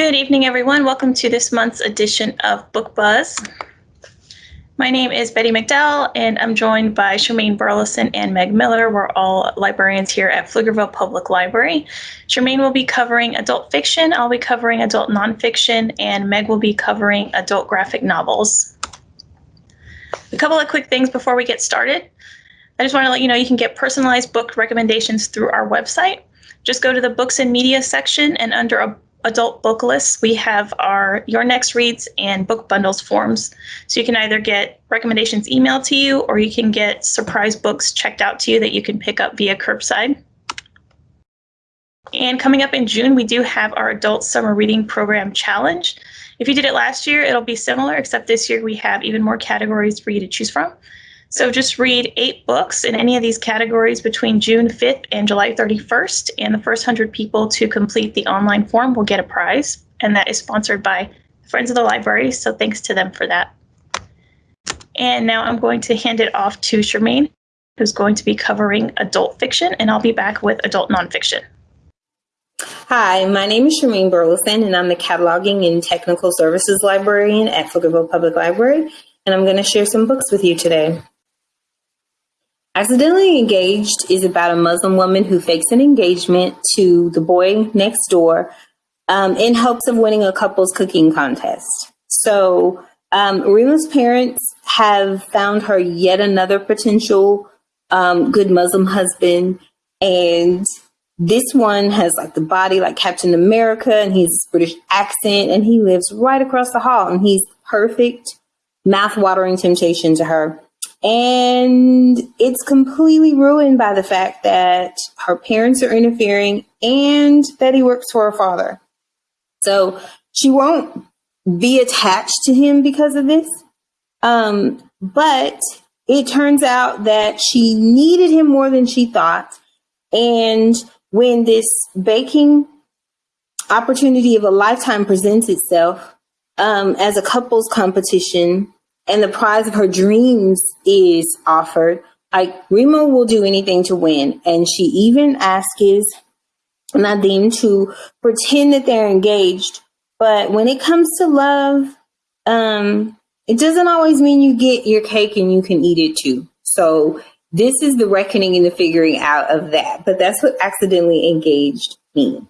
Good evening, everyone. Welcome to this month's edition of Book Buzz. My name is Betty McDowell, and I'm joined by Charmaine Burleson and Meg Miller. We're all librarians here at Pflugerville Public Library. Charmaine will be covering adult fiction, I'll be covering adult nonfiction, and Meg will be covering adult graphic novels. A couple of quick things before we get started. I just want to let you know you can get personalized book recommendations through our website. Just go to the books and media section and under a adult book lists, we have our Your Next Reads and book bundles forms. So you can either get recommendations emailed to you or you can get surprise books checked out to you that you can pick up via curbside. And coming up in June, we do have our Adult Summer Reading Program Challenge. If you did it last year, it'll be similar, except this year we have even more categories for you to choose from. So just read eight books in any of these categories between June 5th and July 31st, and the first 100 people to complete the online form will get a prize, and that is sponsored by Friends of the Library, so thanks to them for that. And now I'm going to hand it off to Charmaine, who's going to be covering adult fiction, and I'll be back with adult nonfiction. Hi, my name is Charmaine Burleson, and I'm the Cataloging and Technical Services Librarian at Pflugerville Public Library, and I'm going to share some books with you today. Accidentally Engaged is about a Muslim woman who fakes an engagement to the boy next door um, in hopes of winning a couple's cooking contest. So um, Rima's parents have found her yet another potential um, good Muslim husband. And this one has like the body like Captain America and he's British accent and he lives right across the hall and he's perfect mouth-watering temptation to her. And it's completely ruined by the fact that her parents are interfering and that he works for her father. So she won't be attached to him because of this. Um, but it turns out that she needed him more than she thought. And when this baking opportunity of a lifetime presents itself um, as a couples competition, and the prize of her dreams is offered, like Rima will do anything to win. And she even asks Nadim to pretend that they're engaged. But when it comes to love, um, it doesn't always mean you get your cake and you can eat it too. So this is the reckoning and the figuring out of that. But that's what accidentally engaged means.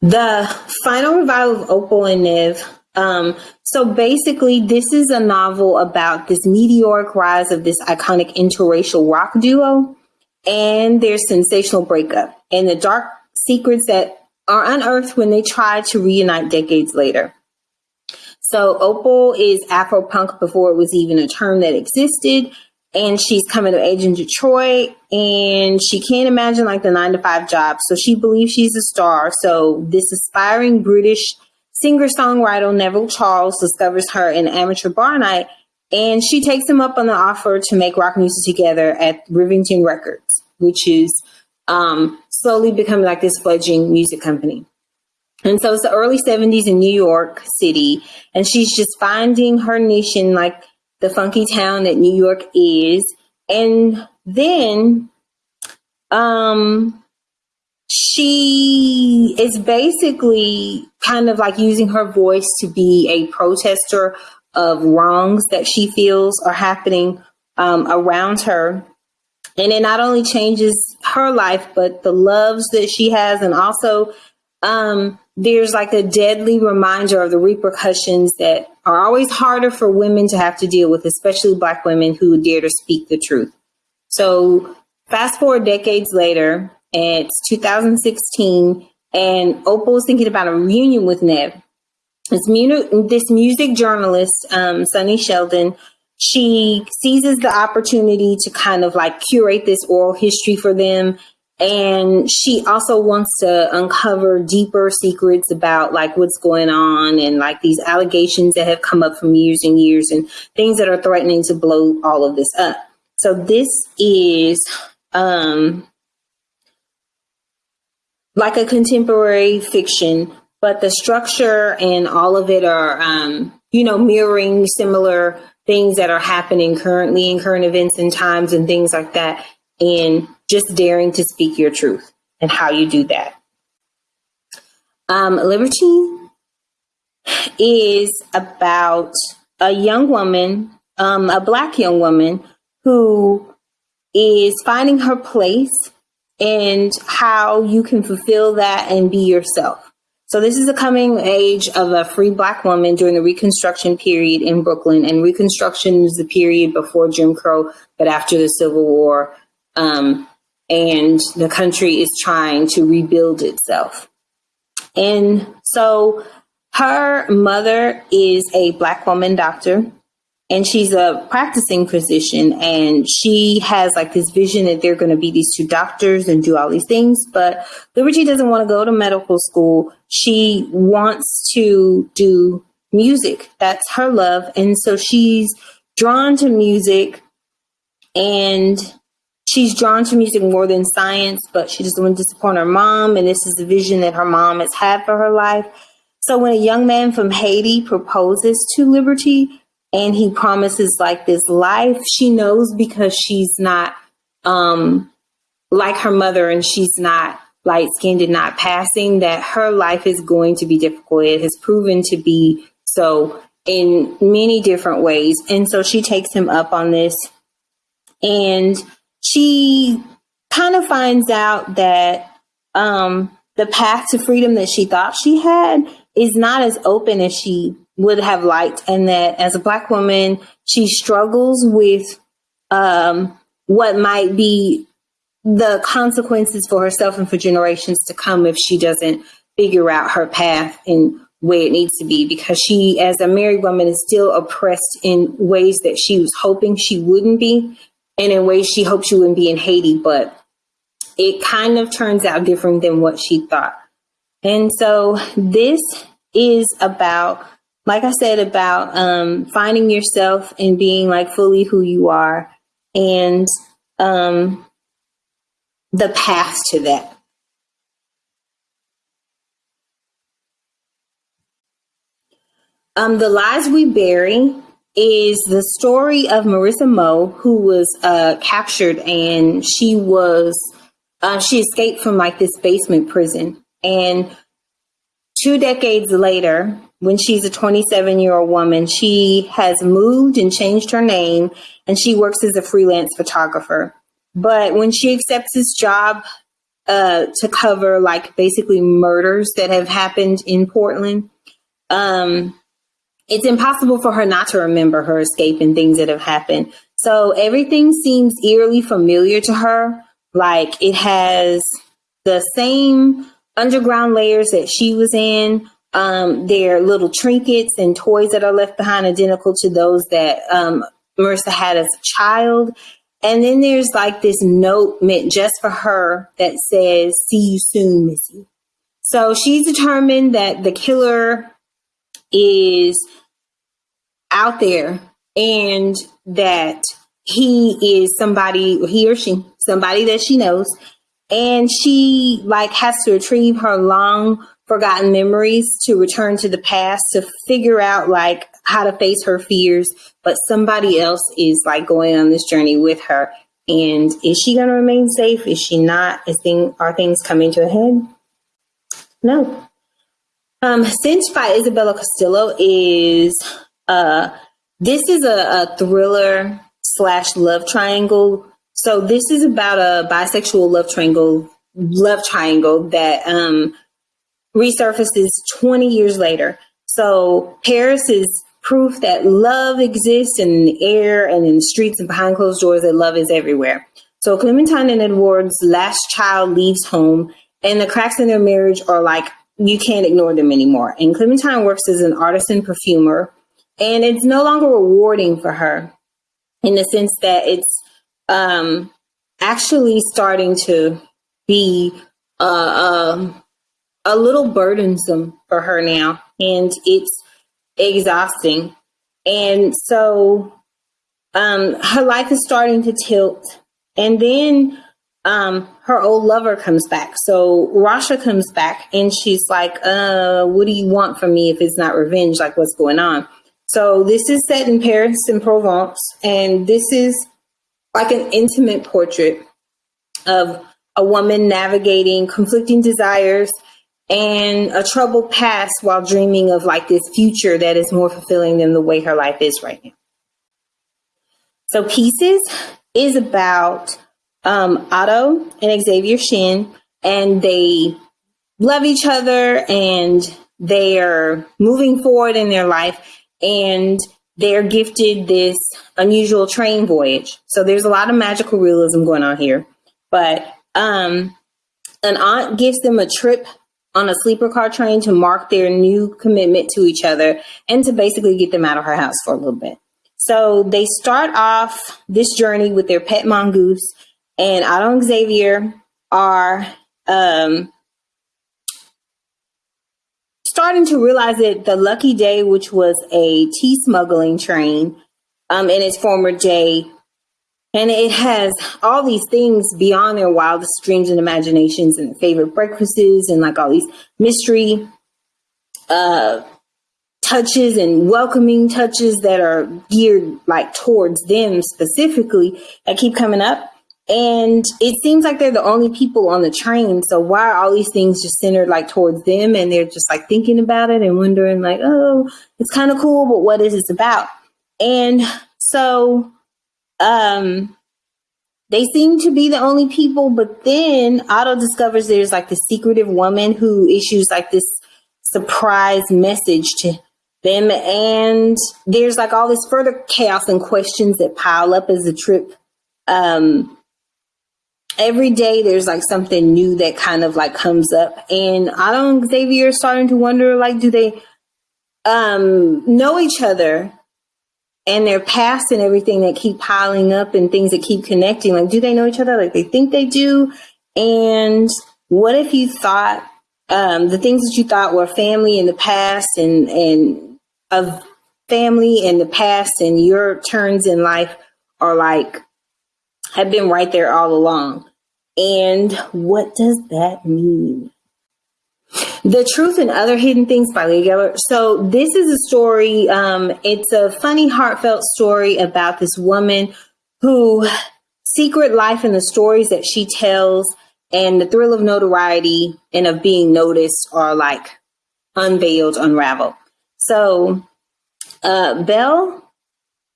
The final revival of Opal and Nev um, so basically, this is a novel about this meteoric rise of this iconic interracial rock duo and their sensational breakup and the dark secrets that are unearthed when they try to reunite decades later. So Opal is Afro punk before it was even a term that existed. And she's coming of age in Detroit and she can't imagine like the nine to five job. So she believes she's a star. So this aspiring British Singer-songwriter Neville Charles discovers her in amateur bar night, and she takes him up on the offer to make rock music together at Rivington Records, which is um, slowly becoming like this fledgling music company. And so it's the early 70s in New York City, and she's just finding her niche in like the funky town that New York is. And then um she is basically kind of like using her voice to be a protester of wrongs that she feels are happening um, around her. And it not only changes her life, but the loves that she has. And also, um, there's like a deadly reminder of the repercussions that are always harder for women to have to deal with, especially Black women who dare to speak the truth. So, fast forward decades later, it's 2016, and Opal is thinking about a reunion with Nev. This, mu- this music journalist, um, Sunny Shelton, she seizes the opportunity to kind of like curate this oral history for them. And she also wants to uncover deeper secrets about like what's going on and like these allegations that have come up from years and years and things that are threatening to blow all of this up. So this is um like a contemporary fiction, but the structure and all of it are, um, you know, mirroring similar things that are happening currently in current events and times and things like that. And just daring to speak your truth and how you do that. Um, Libertie is about a young woman, um, a black young woman who is finding her place and how you can fulfill that and be yourself. So this is a coming age of a free black woman during the Reconstruction period in Brooklyn, and Reconstruction is the period before Jim Crow, but after the Civil War, um, and the country is trying to rebuild itself. And so her mother is a black woman doctor and she's a practicing physician and she has like this vision that they're going to be these two doctors and do all these things but Libertie doesn't want to go to medical school. She wants to do music. That's her love and so she's drawn to music and she's drawn to music more than science but she doesn't want to disappoint her mom and this is the vision that her mom has had for her life. So when a young man from haiti proposes to Libertie and he promises like this life she knows because she's not um like her mother and she's not light skinned and not passing that her life is going to be difficult. It has proven to be so in many different ways. And so she takes him up on this. And she kind of finds out that um the path to freedom that she thought she had is not as open as she would have liked, and that as a Black woman, she struggles with um, what might be the consequences for herself and for generations to come if she doesn't figure out her path and where it needs to be. Because she as a married woman is still oppressed in ways that she was hoping she wouldn't be and in ways she hoped she wouldn't be in Haiti. But it kind of turns out different than what she thought. And so this is about like I said, about um, finding yourself and being like fully who you are and um, the path to that. Um, the Lies We Bury is the story of Marissa Moe, who was uh, captured and she was, uh, she escaped from like this basement prison. And two decades later, when she's a 27 year old woman, she has moved and changed her name and she works as a freelance photographer. But when she accepts this job uh, to cover like basically murders that have happened in Portland, um, it's impossible for her not to remember her escape and things that have happened. So everything seems eerily familiar to her. Like it has the same underground layers that she was in. Um, there are little trinkets and toys that are left behind, identical to those that um, Marissa had as a child. And then there's like this note meant just for her that says, See you soon, Missy. So she's determined that the killer is out there and that he is somebody, he or she, somebody that she knows. And she like has to retrieve her long forgotten memories to return to the past to figure out like how to face her fears. But somebody else is like going on this journey with her. And is she going to remain safe? Is she not? Is thing are things coming to a head? No. Um cinch by isabella castillo is uh this is a, a thriller slash love triangle. So this is about a bisexual love triangle love triangle that um resurfaces 20 years later. So Paris is proof that love exists in the air and in the streets and behind closed doors, that love is everywhere. So Clementine and Edward's last child leaves home, and the cracks in their marriage are like, you can't ignore them anymore. And Clementine works as an artisan perfumer, and it's no longer rewarding for her in the sense that it's um, actually starting to be uh, um, a little burdensome for her now and it's exhausting. And so um, her life is starting to tilt. And then um, her old lover comes back. So Rasha comes back and she's like, uh, what do you want from me if it's not revenge? Like, what's going on? So this is set in Paris in Provence. And this is like an intimate portrait of a woman navigating conflicting desires and a troubled past while dreaming of like this future that is more fulfilling than the way her life is right now. So Peaces is about um, Otto and Xavier Shin, and they love each other and they are moving forward in their life and they're gifted this unusual train voyage. So there's a lot of magical realism going on here. But um, an aunt gives them a trip on a sleeper car train to mark their new commitment to each other and to basically get them out of her house for a little bit. So they start off this journey with their pet mongoose, and Otto and Xavier are um, starting to realize that the Lucky Day, which was a tea smuggling train, um, in its former day, and it has all these things beyond their wildest dreams and imaginations and favorite breakfasts and like all these mystery uh, touches and welcoming touches that are geared like towards them specifically that keep coming up. And it seems like they're the only people on the train. So why are all these things just centered like towards them and they're just like thinking about it and wondering like, oh, it's kind of cool, but what is this about? And so um they seem to be the only people, but then Otto discovers there's like the secretive woman who issues like this surprise message to them and there's like all this further chaos and questions that pile up as the trip um every day there's like something new that kind of like comes up and Otto and Xavier are starting to wonder like do they um know each other and their past and everything that keep piling up and things that keep connecting like do they know each other like they think they do and what if you thought um the things that you thought were family in the past and and of family in the past and your turns in life are like have been right there all along. And what does that mean? The Truth and Other Hidden Things by Leah Geller. So this is a story, um, it's a funny, heartfelt story about this woman who secret life and the stories that she tells and the thrill of notoriety and of being noticed are like unveiled, unraveled. So uh, Belle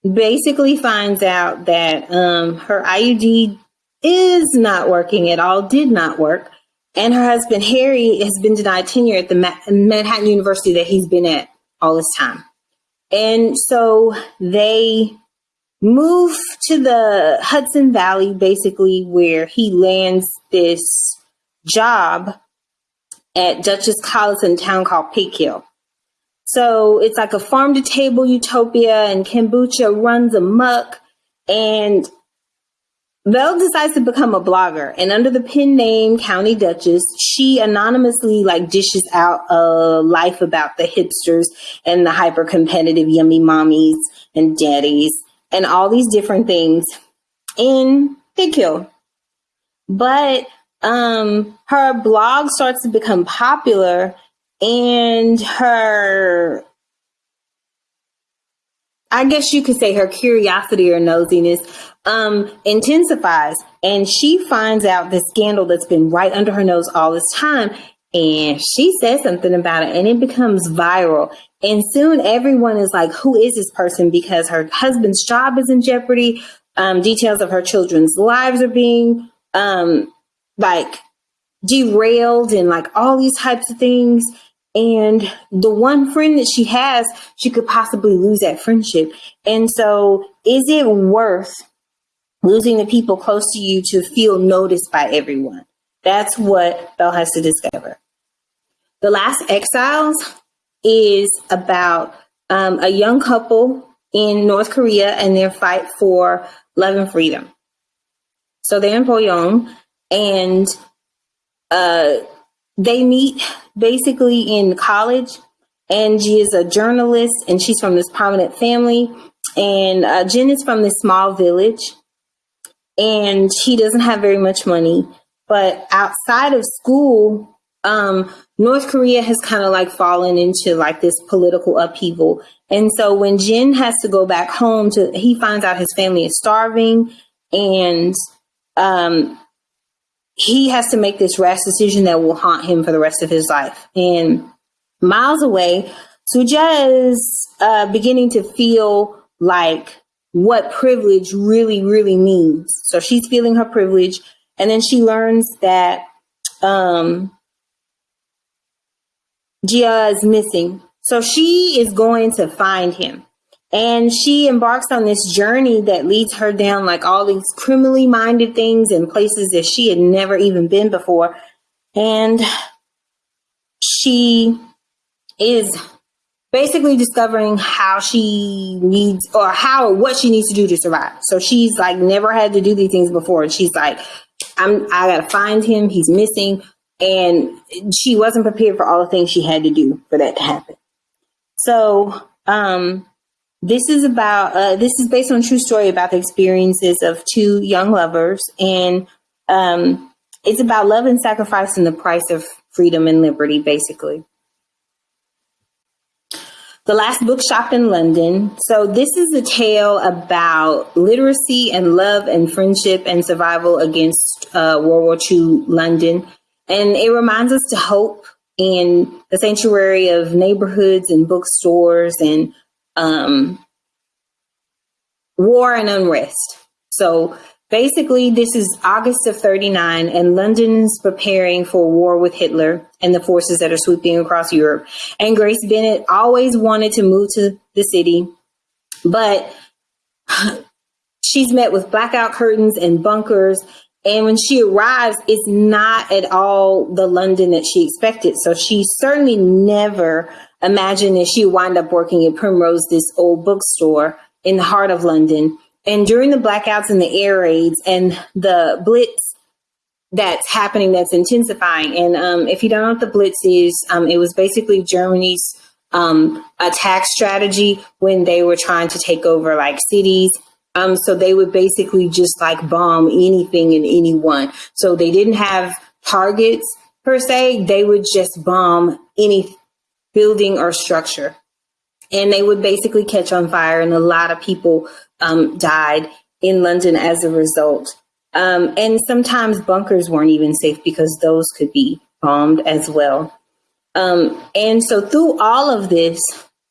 basically finds out that um, her IUD is not working at all, did not work. And her husband, Harry, has been denied tenure at the Ma- Manhattan University that he's been at all this time. And so they move to the Hudson Valley, basically, where he lands this job at Dutchess College in a town called Pig Hill. So it's like a farm to table utopia, and kombucha runs amok. And Belle decides to become a blogger, and under the pen name County Duchess, she anonymously like dishes out a life about the hipsters and the hyper competitive yummy mommies and daddies and all these different things in Big Hill. But um, her blog starts to become popular and her I guess you could say her curiosity or nosiness um, intensifies, and she finds out the scandal that's been right under her nose all this time, and she says something about it, and it becomes viral. And soon everyone is like, "Who is this person?" Because her husband's job is in jeopardy. Um, details of her children's lives are being um, like derailed, and like all these types of things. And the one friend that she has, she could possibly lose that friendship. And so, is it worth losing the people close to you to feel noticed by everyone? That's what Belle has to discover. The Last Exiles is about um, a young couple in North Korea and their fight for love and freedom. So they're in Pyongyang and uh, they meet basically in college and she is a journalist and she's from this prominent family and uh, Jin is from this small village and she doesn't have very much money but outside of school um, north korea has kind of like fallen into like this political upheaval and so when Jin has to go back home to he finds out his family is starving and um, he has to make this rash decision that will haunt him for the rest of his life. And miles away, Suja is uh, beginning to feel like what privilege really, really means. So she's feeling her privilege. And then she learns that um, Gia is missing. So she is going to find him. And she embarks on this journey that leads her down like all these criminally minded things and places that she had never even been before. And she is basically discovering how she needs or how or what she needs to do to survive. So she's like never had to do these things before. And she's like, I'm I gotta find him, he's missing. And she wasn't prepared for all the things she had to do for that to happen. So um this is about uh, this is based on true story about the experiences of two young lovers and um, it's about love and sacrifice and the price of freedom and liberty basically. The last bookshop in london. So this is a tale about literacy and love and friendship and survival against uh, world war ii london. And it reminds us to hope in the sanctuary of neighborhoods and bookstores and um, war and unrest. So basically, this is August of 39, and London's preparing for war with Hitler and the forces that are sweeping across Europe. And Grace Bennett always wanted to move to the city, but she's met with blackout curtains and bunkers. And when she arrives, it's not at all the London that she expected. So she certainly never imagine that she wind up working at Primrose, this old bookstore in the heart of London. And during the blackouts and the air raids and the blitz that's happening, that's intensifying. And um, if you don't know what the blitz is, um, it was basically Germany's um, attack strategy when they were trying to take over like cities. Um, so they would basically just like bomb anything and anyone. So they didn't have targets per se. They would just bomb any building or structure. And they would basically catch on fire, and a lot of people um, died in London as a result. Um, and sometimes bunkers weren't even safe because those could be bombed as well. Um, and so, through all of this,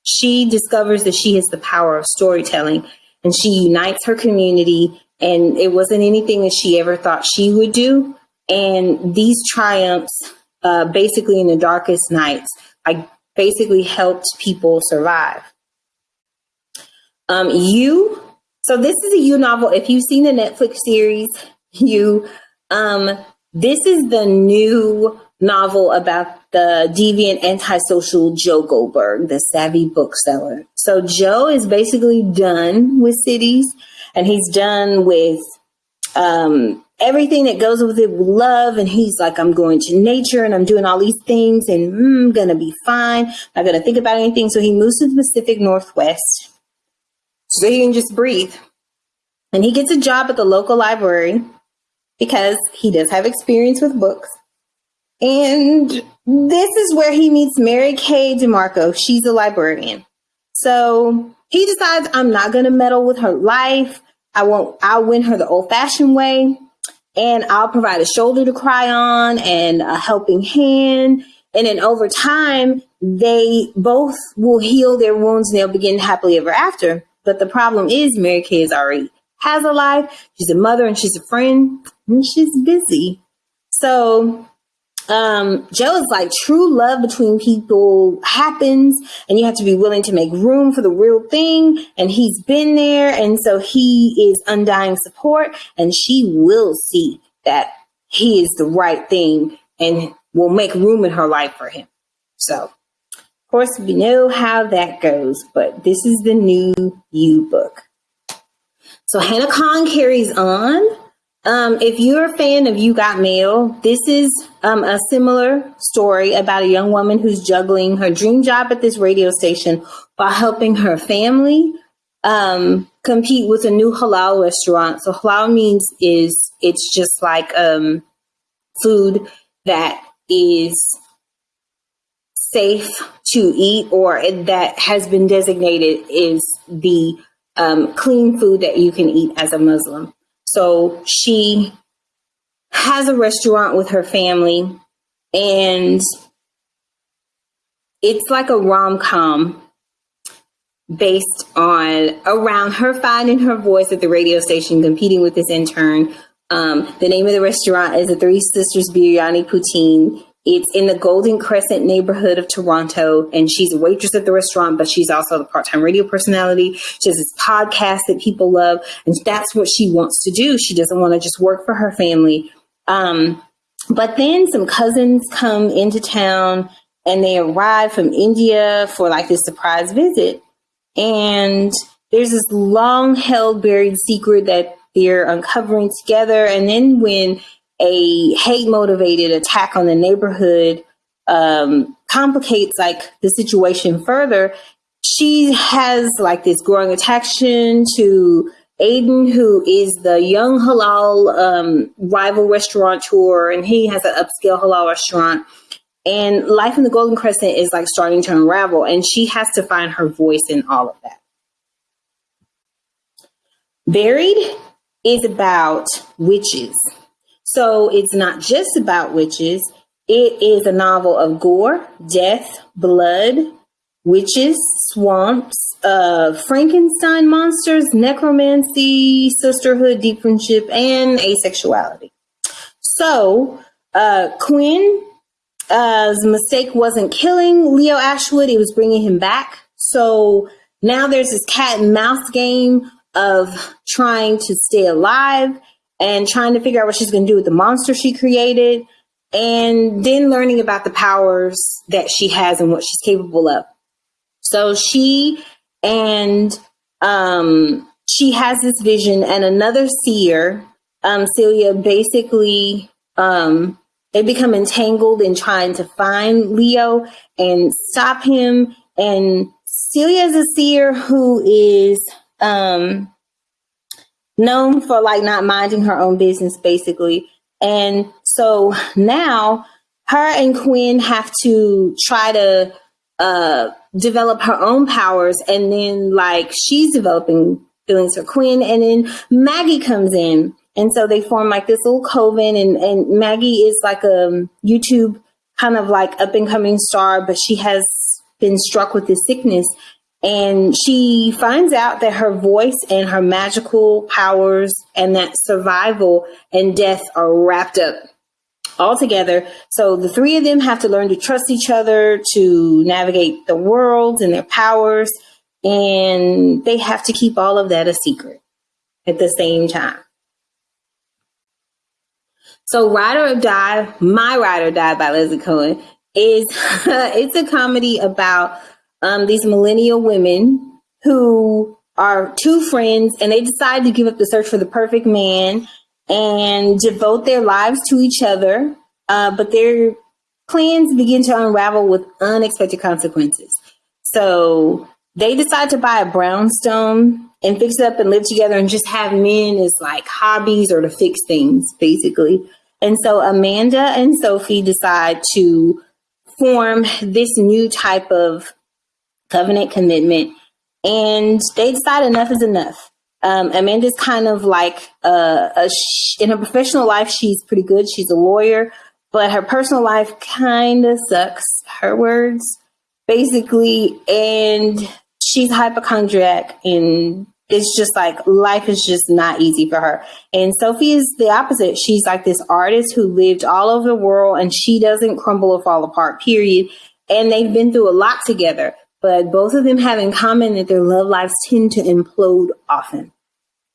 she discovers that she has the power of storytelling and she unites her community. And it wasn't anything that she ever thought she would do. And these triumphs, uh, basically in the darkest nights, like basically helped people survive. Um, you, so this is a you novel. If you've seen the Netflix series, you, um, this is the new novel about the deviant antisocial Joe Goldberg, the savvy bookseller. So Joe is basically done with cities and he's done with um, everything that goes with it love. And he's like, I'm going to nature and I'm doing all these things and mm, I'm to be fine. Not going to think about anything. So he moves to the Pacific Northwest so he can just breathe. And he gets a job at the local library because he does have experience with books. And this is where he meets Mary Kay DeMarco. She's a librarian. So he decides I'm not to meddle with her life. I won't, I'll win her the old fashioned way and I'll provide a shoulder to cry on and a helping hand. And then over time, they both will heal their wounds and they'll begin happily ever after. But the problem is, Mary Kay is already has a life. She's a mother and she's a friend and she's busy. So um, Joe is like true love between people happens, and you have to be willing to make room for the real thing. And he's been there, and so he is undying support, and she will see that he is the right thing and will make room in her life for him. So, of course, we know how that goes, but this is the new You book. So Hana Khan carries on. Um, if you're a fan of You Got Mail, this is um, a similar story about a young woman who's juggling her dream job at this radio station while helping her family um, compete with a new halal restaurant. So halal means is it's just like um, food that is safe to eat or that has been designated is the um, clean food that you can eat as a Muslim. So she has a restaurant with her family, and it's like a rom com based on around her finding her voice at the radio station, competing with this intern. Um, the name of the restaurant is the Three Sisters Biryani Poutine. It's in the Golden Crescent neighborhood of Toronto, and she's a waitress at the restaurant, but she's also a part-time radio personality. She has this podcast that people love, and that's what she wants to do. She doesn't want to just work for her family. Um, but then some cousins come into town, and they arrive from India for like this surprise visit. And there's this long held buried secret that they're uncovering together. And then when a hate motivated attack on the neighborhood um, complicates like the situation further, she has like this growing attraction to Aydin, who is the young halal um, rival restaurateur, and he has an upscale halal restaurant. And life in the Golden Crescent is like starting to unravel, and she has to find her voice in all of that. Buried is about witches. So it's not just about witches, it is a novel of gore, death, blood, witches, swamps, uh, Frankenstein monsters, necromancy, sisterhood, deep friendship, and asexuality. So, uh, Quinn uh, mistake wasn't killing Leo Ashwood, it was bringing him back. So now there's this cat and mouse game of trying to stay alive and trying to figure out what she's going to do with the monster she created, and then learning about the powers that she has and what she's capable of. So she and um, she has this vision, and another seer, um, Celia, basically um, they become entangled in trying to find Leo and stop him. And Celia is a seer who is um, known for like not minding her own business, basically. And so now her and Quinn have to try to uh, develop her own powers. And then, like, she's developing feelings for Quinn. And then Maggie comes in and so they form like this little coven and, and Maggie is like a YouTube kind of like up and coming star, but she has been struck with this sickness. And she finds out that her voice and her magical powers and that survival and death are wrapped up all together. So the three of them have to learn to trust each other to navigate the worlds and their powers. And they have to keep all of that a secret at the same time. So Ride or Die, My Ride or Die by Leslie Cohen is it's a comedy about um, these millennial women who are two friends and they decide to give up the search for the perfect man and devote their lives to each other. Uh, but their plans begin to unravel with unexpected consequences. So they decide to buy a brownstone and fix it up and live together and just have men as like hobbies or to fix things, basically. And so Amanda and Sophie decide to form this new type of covenant commitment. And they decide enough is enough. Um, Amanda's kind of like a, a sh- in her professional life, she's pretty good. She's a lawyer, but her personal life kind of sucks. Her words, basically. And she's hypochondriac and it's just like life is just not easy for her. And Sophie is the opposite. She's like this artist who lived all over the world and she doesn't crumble or fall apart, period. And they've been through a lot together, but both of them have in common that their love lives tend to implode often.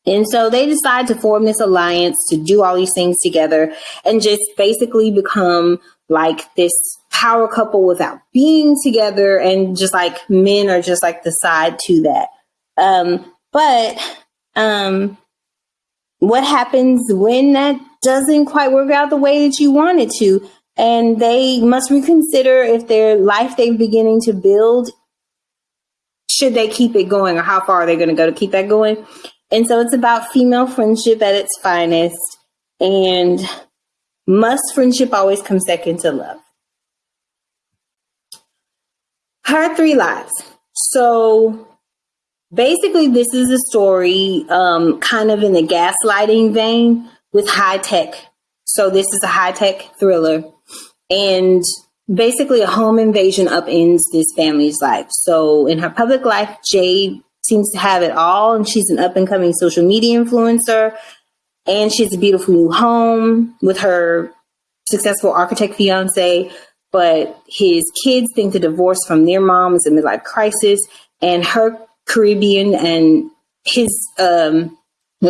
And so they decide to form this alliance to do all these things together and just basically become like this power couple without being together. And just like men are just like the side to that. Um, but um, what happens when that doesn't quite work out the way that you want it to? And they must reconsider if their life they're beginning to build, should they keep it going or how far are they going to go to keep that going? And so it's about female friendship at its finest. And must friendship always come second to love? Her three lives. So basically this is a story um, kind of in the gaslighting vein with high tech So this is a high tech thriller, and basically a home invasion upends this family's life. So in her public life, Jade seems to have it all, and she's an up and coming social media influencer, and she has a beautiful new home with her successful architect fiance. But his kids think the divorce from their mom is a midlife crisis, and her Caribbean and his um,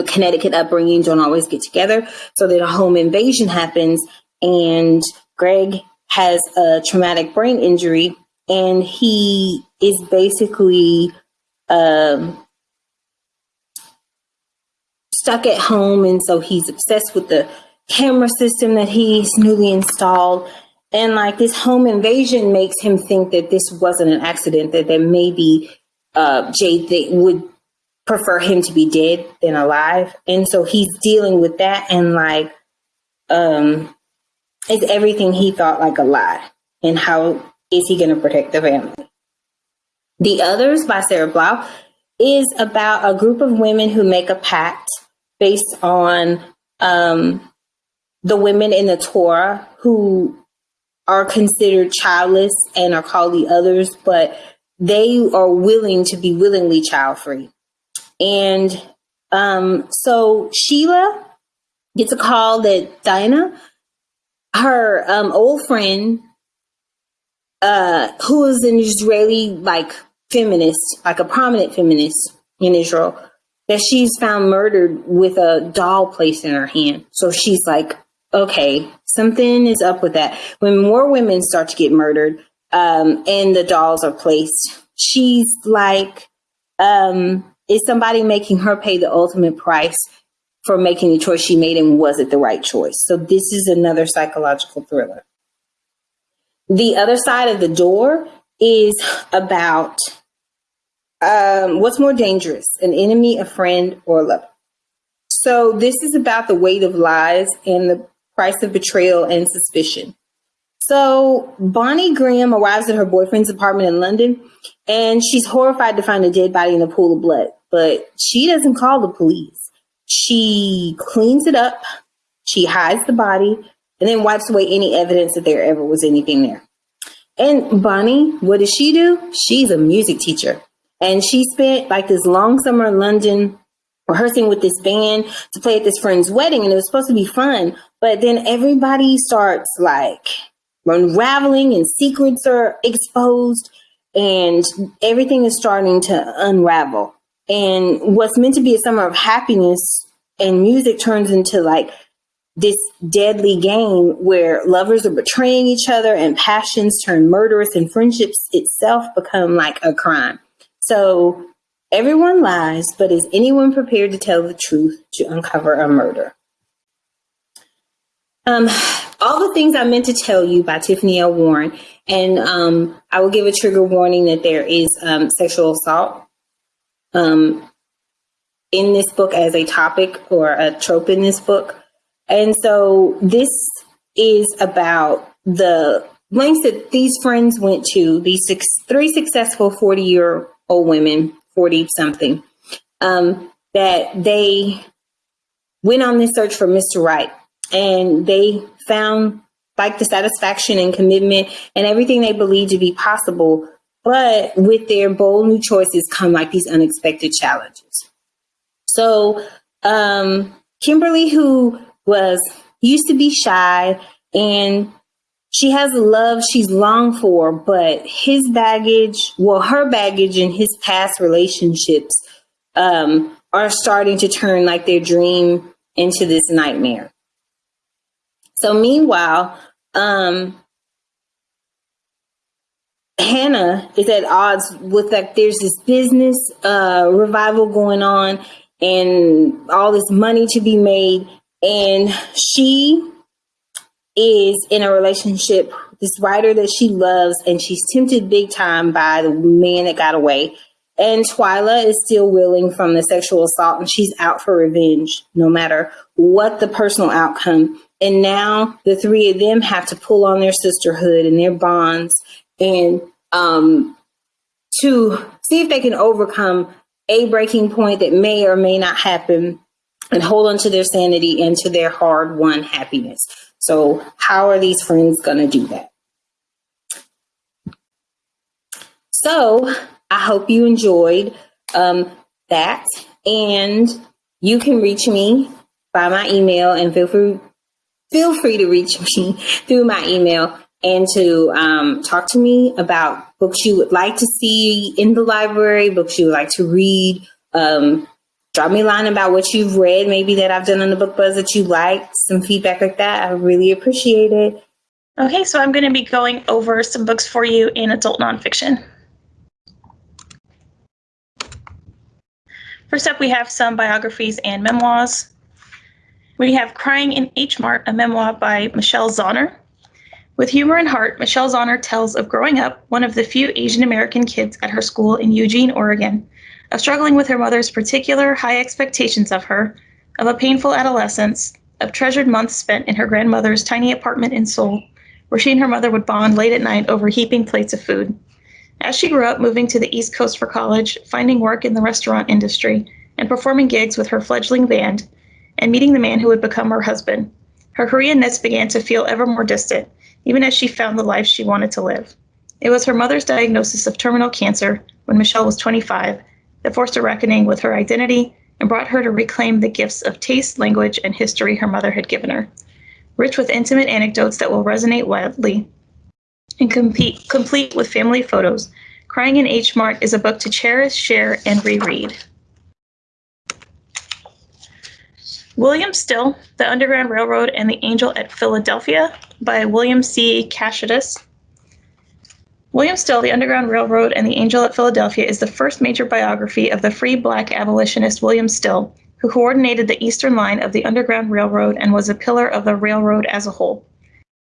Connecticut upbringing don't always get together. So then a home invasion happens, and Greg has a traumatic brain injury, and he is basically um, stuck at home. And so he's obsessed with the camera system that he's newly installed. And like this home invasion makes him think that this wasn't an accident, that there maybe uh, Jade th- would prefer him to be dead than alive. And so he's dealing with that and like um is everything he thought like a lie. And how is he gonna protect the family? The Others by Sarah Blau is about a group of women who make a pact based on um, the women in the Torah who are considered childless and are called the others, but they are willing to be willingly child free. And um, so Sheila gets a call that Dinah, her um, old friend, uh, who is an Israeli like feminist, like a prominent feminist in Israel, that she's found murdered with a doll placed in her hand. So she's like, okay, something is up with that. When more women start to get murdered um, and the dolls are placed, she's like, um, is somebody making her pay the ultimate price for making the choice she made and was it the right choice? So this is another psychological thriller. The other side of the door is about um, what's more dangerous, an enemy, a friend, or a lover. So this is about the weight of lies and the price of betrayal and suspicion. So Bonnie Graham arrives at her boyfriend's apartment in London and she's horrified to find a dead body in a pool of blood. But she doesn't call the police. She cleans it up, she hides the body, and then wipes away any evidence that there ever was anything there. And Bonnie, what does she do? She's a music teacher. And she spent like this long summer in London rehearsing with this band to play at this friend's wedding, and it was supposed to be fun. But then everybody starts like unraveling, and secrets are exposed, and everything is starting to unravel. And what's meant to be a summer of happiness and music turns into like this deadly game where lovers are betraying each other and passions turn murderous and friendships itself become like a crime. So everyone lies, but is anyone prepared to tell the truth to uncover a murder? Um, all the things I meant to tell you by Tiffany L. Warren, and um, I will give a trigger warning that there is um, sexual assault um, in this book as a topic or a trope in this book. And so this is about the lengths that these friends went to, these six, three successful 40 year old women, 40 something, um, that they went on this search for Mr. Right and they found like the satisfaction and commitment and everything they believed to be possible but with their bold new choices come like these unexpected challenges. So, um, Kimberly, who was used to be shy and she has a love she's longed for, but his baggage, well, her baggage and his past relationships um, are starting to turn like their dream into this nightmare. So, meanwhile, um, Hannah is at odds with like there's this business uh, revival going on and all this money to be made, and she is in a relationship this writer that she loves, and she's tempted big time by the man that got away. And Twyla is still reeling from the sexual assault, and she's out for revenge, no matter what the personal outcome. And now the three of them have to pull on their sisterhood and their bonds and um, to see if they can overcome a breaking point that may or may not happen and hold on to their sanity and to their hard won happiness. So, how are these friends going to do that? So, I hope you enjoyed um, that. And you can reach me by my email and feel free, feel free to reach me through my email and to um, talk to me about books you would like to see in the library, books you would like to read. Um, drop me a line about what you've read, maybe that I've done on the book buzz that you like, some feedback like that. I really appreciate it. Okay, so I'm going to be going over some books for you in adult nonfiction. First up, we have some biographies and memoirs. We have Crying in H Mart, a memoir by Michelle Zauner. With humor and heart, Michelle Zauner tells of growing up one of the few Asian American kids at her school in Eugene, Oregon, of struggling with her mother's particular high expectations of her, of a painful adolescence, of treasured months spent in her grandmother's tiny apartment in Seoul, where she and her mother would bond late at night over heaping plates of food. As she grew up, moving to the East Coast for college, finding work in the restaurant industry, and performing gigs with her fledgling band, and meeting the man who would become her husband, her Koreanness began to feel ever more distant, even as she found the life she wanted to live. It was her mother's diagnosis of terminal cancer when Michelle was 25 that forced a reckoning with her identity and brought her to reclaim the gifts of taste, language, and history her mother had given her. Rich with intimate anecdotes that will resonate widely, and compete, complete with family photos, Crying in H Mart is a book to cherish, share, and reread. William Still, The Underground Railroad and the Angel at Philadelphia by William C. Kashatus. William Still, The Underground Railroad and the Angel at Philadelphia is the first major biography of the free black abolitionist William Still, who coordinated the eastern line of the Underground Railroad and was a pillar of the railroad as a whole.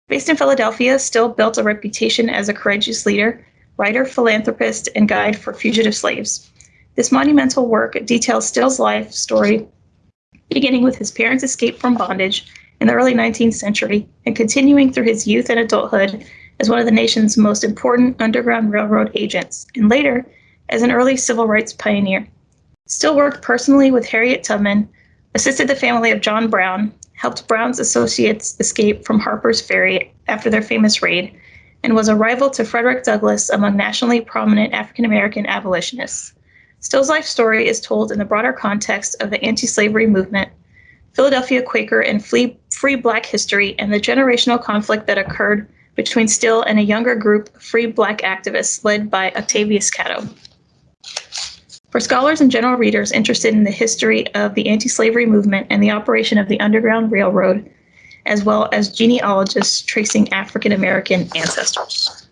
Based in Philadelphia, Still built a reputation as a courageous leader, writer, philanthropist, and guide for fugitive slaves. This monumental work details Still's life story, beginning with his parents' escape from bondage in the early 19th century and continuing through his youth and adulthood as one of the nation's most important Underground Railroad agents, and later as an early civil rights pioneer. Still worked personally with Harriet Tubman, assisted the family of John Brown, helped Brown's associates escape from Harper's Ferry after their famous raid, and was a rival to Frederick Douglass among nationally prominent African American abolitionists. Still's life story is told in the broader context of the anti slavery movement, Philadelphia Quaker and free, free black history, and the generational conflict that occurred between Still and a younger group of free black activists led by Octavius Catto. For scholars and general readers interested in the history of the anti slavery movement and the operation of the Underground Railroad, as well as genealogists tracing African American ancestors.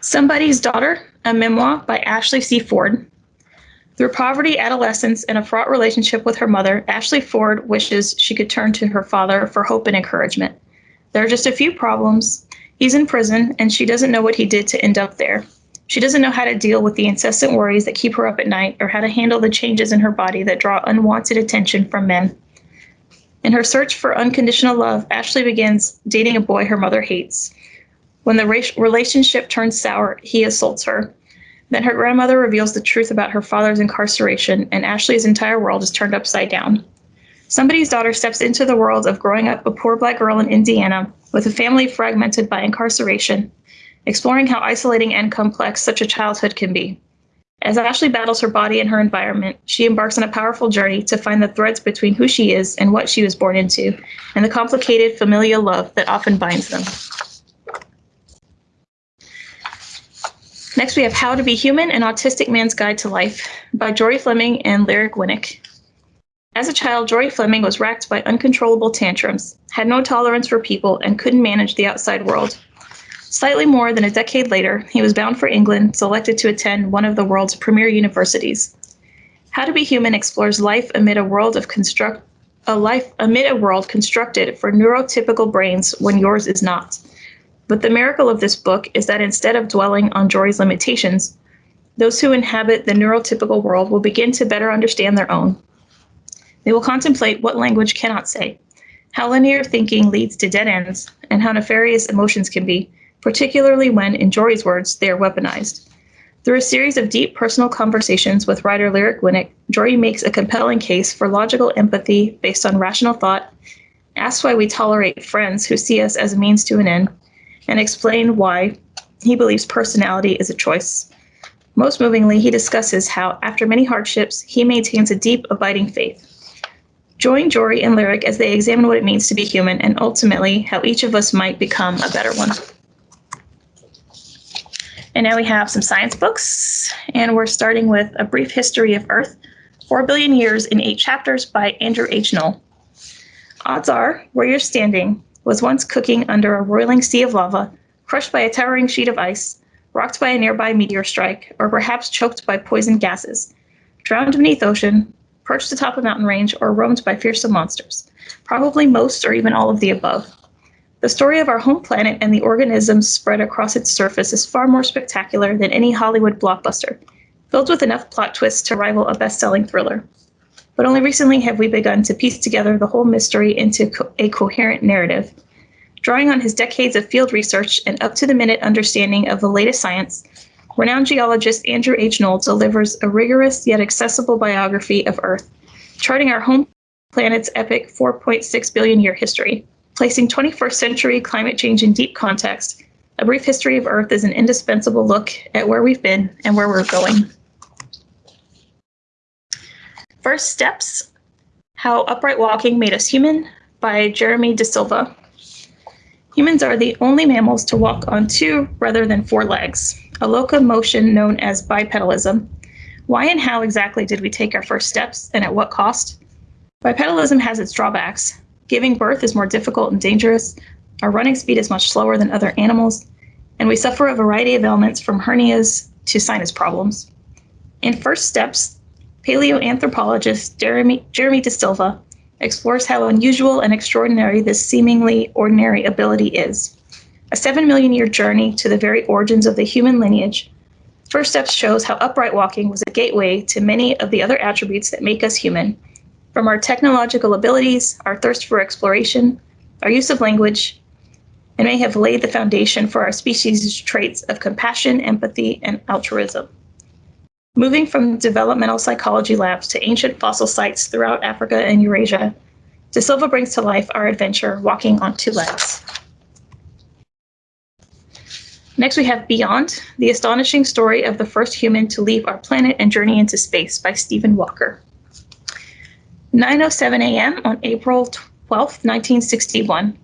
Somebody's Daughter, a memoir by Ashley C. Ford. Through poverty, adolescence, and a fraught relationship with her mother, Ashley Ford wishes she could turn to her father for hope and encouragement. There are just a few problems. He's in prison, and she doesn't know what he did to end up there. She doesn't know how to deal with the incessant worries that keep her up at night or how to handle the changes in her body that draw unwanted attention from men. In her search for unconditional love, Ashley begins dating a boy her mother hates. When the relationship turns sour, he assaults her. Then her grandmother reveals the truth about her father's incarceration, and Ashley's entire world is turned upside down. Somebody's daughter steps into the world of growing up a poor black girl in Indiana with a family fragmented by incarceration exploring how isolating and complex such a childhood can be. As Ashley battles her body and her environment, she embarks on a powerful journey to find the threads between who she is and what she was born into, and the complicated familial love that often binds them. Next, we have How to Be Human An Autistic Man's Guide to Life by Jory Fleming and Lyric Winik. As a child, Jory Fleming was racked by uncontrollable tantrums, had no tolerance for people, and couldn't manage the outside world. Slightly more than a decade later, he was bound for England, selected to attend one of the world's premier universities. How to Be Human explores life amid a world of construct a life amid a world constructed for neurotypical brains when yours is not. But the miracle of this book is that instead of dwelling on Jory's limitations, those who inhabit the neurotypical world will begin to better understand their own. They will contemplate what language cannot say, how linear thinking leads to dead ends, and how nefarious emotions can be, particularly when, in Jory's words, they are weaponized. Through a series of deep personal conversations with writer Lyric Winik, Jory makes a compelling case for logical empathy based on rational thought, asks why we tolerate friends who see us as a means to an end, and explain why he believes personality is a choice. Most movingly, he discusses how, after many hardships, he maintains a deep, abiding faith. Join Jory and Lyric as they examine what it means to be human and ultimately how each of us might become a better one. And now we have some science books, and we're starting with A Brief History of Earth, 4 Billion Years in Eight Chapters by Andrew H. Knoll. Odds are, where you're standing was once cooking under a roiling sea of lava, crushed by a towering sheet of ice, rocked by a nearby meteor strike, or perhaps choked by poison gases, drowned beneath ocean, perched atop a mountain range, or roamed by fearsome monsters. Probably most or even all of the above. The story of our home planet and the organisms spread across its surface is far more spectacular than any Hollywood blockbuster, filled with enough plot twists to rival a best selling thriller. But only recently have we begun to piece together the whole mystery into co- a coherent narrative. Drawing on his decades of field research and up to the minute understanding of the latest science, renowned geologist Andrew H. Knoll delivers a rigorous yet accessible biography of Earth, charting our home planet's epic 4.6 billion year history. Placing 21st century climate change in deep context, A Brief History of Earth is an indispensable look at where we've been and where we're going. First Steps How Upright Walking Made Us Human by Jeremy De Silva. Humans are the only mammals to walk on two rather than four legs, a locomotion known as bipedalism. Why and how exactly did we take our first steps and at what cost? Bipedalism has its drawbacks. Giving birth is more difficult and dangerous, our running speed is much slower than other animals, and we suffer a variety of ailments from hernias to sinus problems. In First Steps, paleoanthropologist Jeremy, Jeremy De Silva explores how unusual and extraordinary this seemingly ordinary ability is. A seven million year journey to the very origins of the human lineage, First Steps shows how upright walking was a gateway to many of the other attributes that make us human, from our technological abilities, our thirst for exploration, our use of language, and may have laid the foundation for our species' traits of compassion, empathy, and altruism. Moving from developmental psychology labs to ancient fossil sites throughout Africa and Eurasia, De Silva brings to life our adventure walking on two legs. Next, we have Beyond, the astonishing story of the first human to leave our planet and journey into space by Stephen Walker. 9.07 a.m. on April 12, 1961.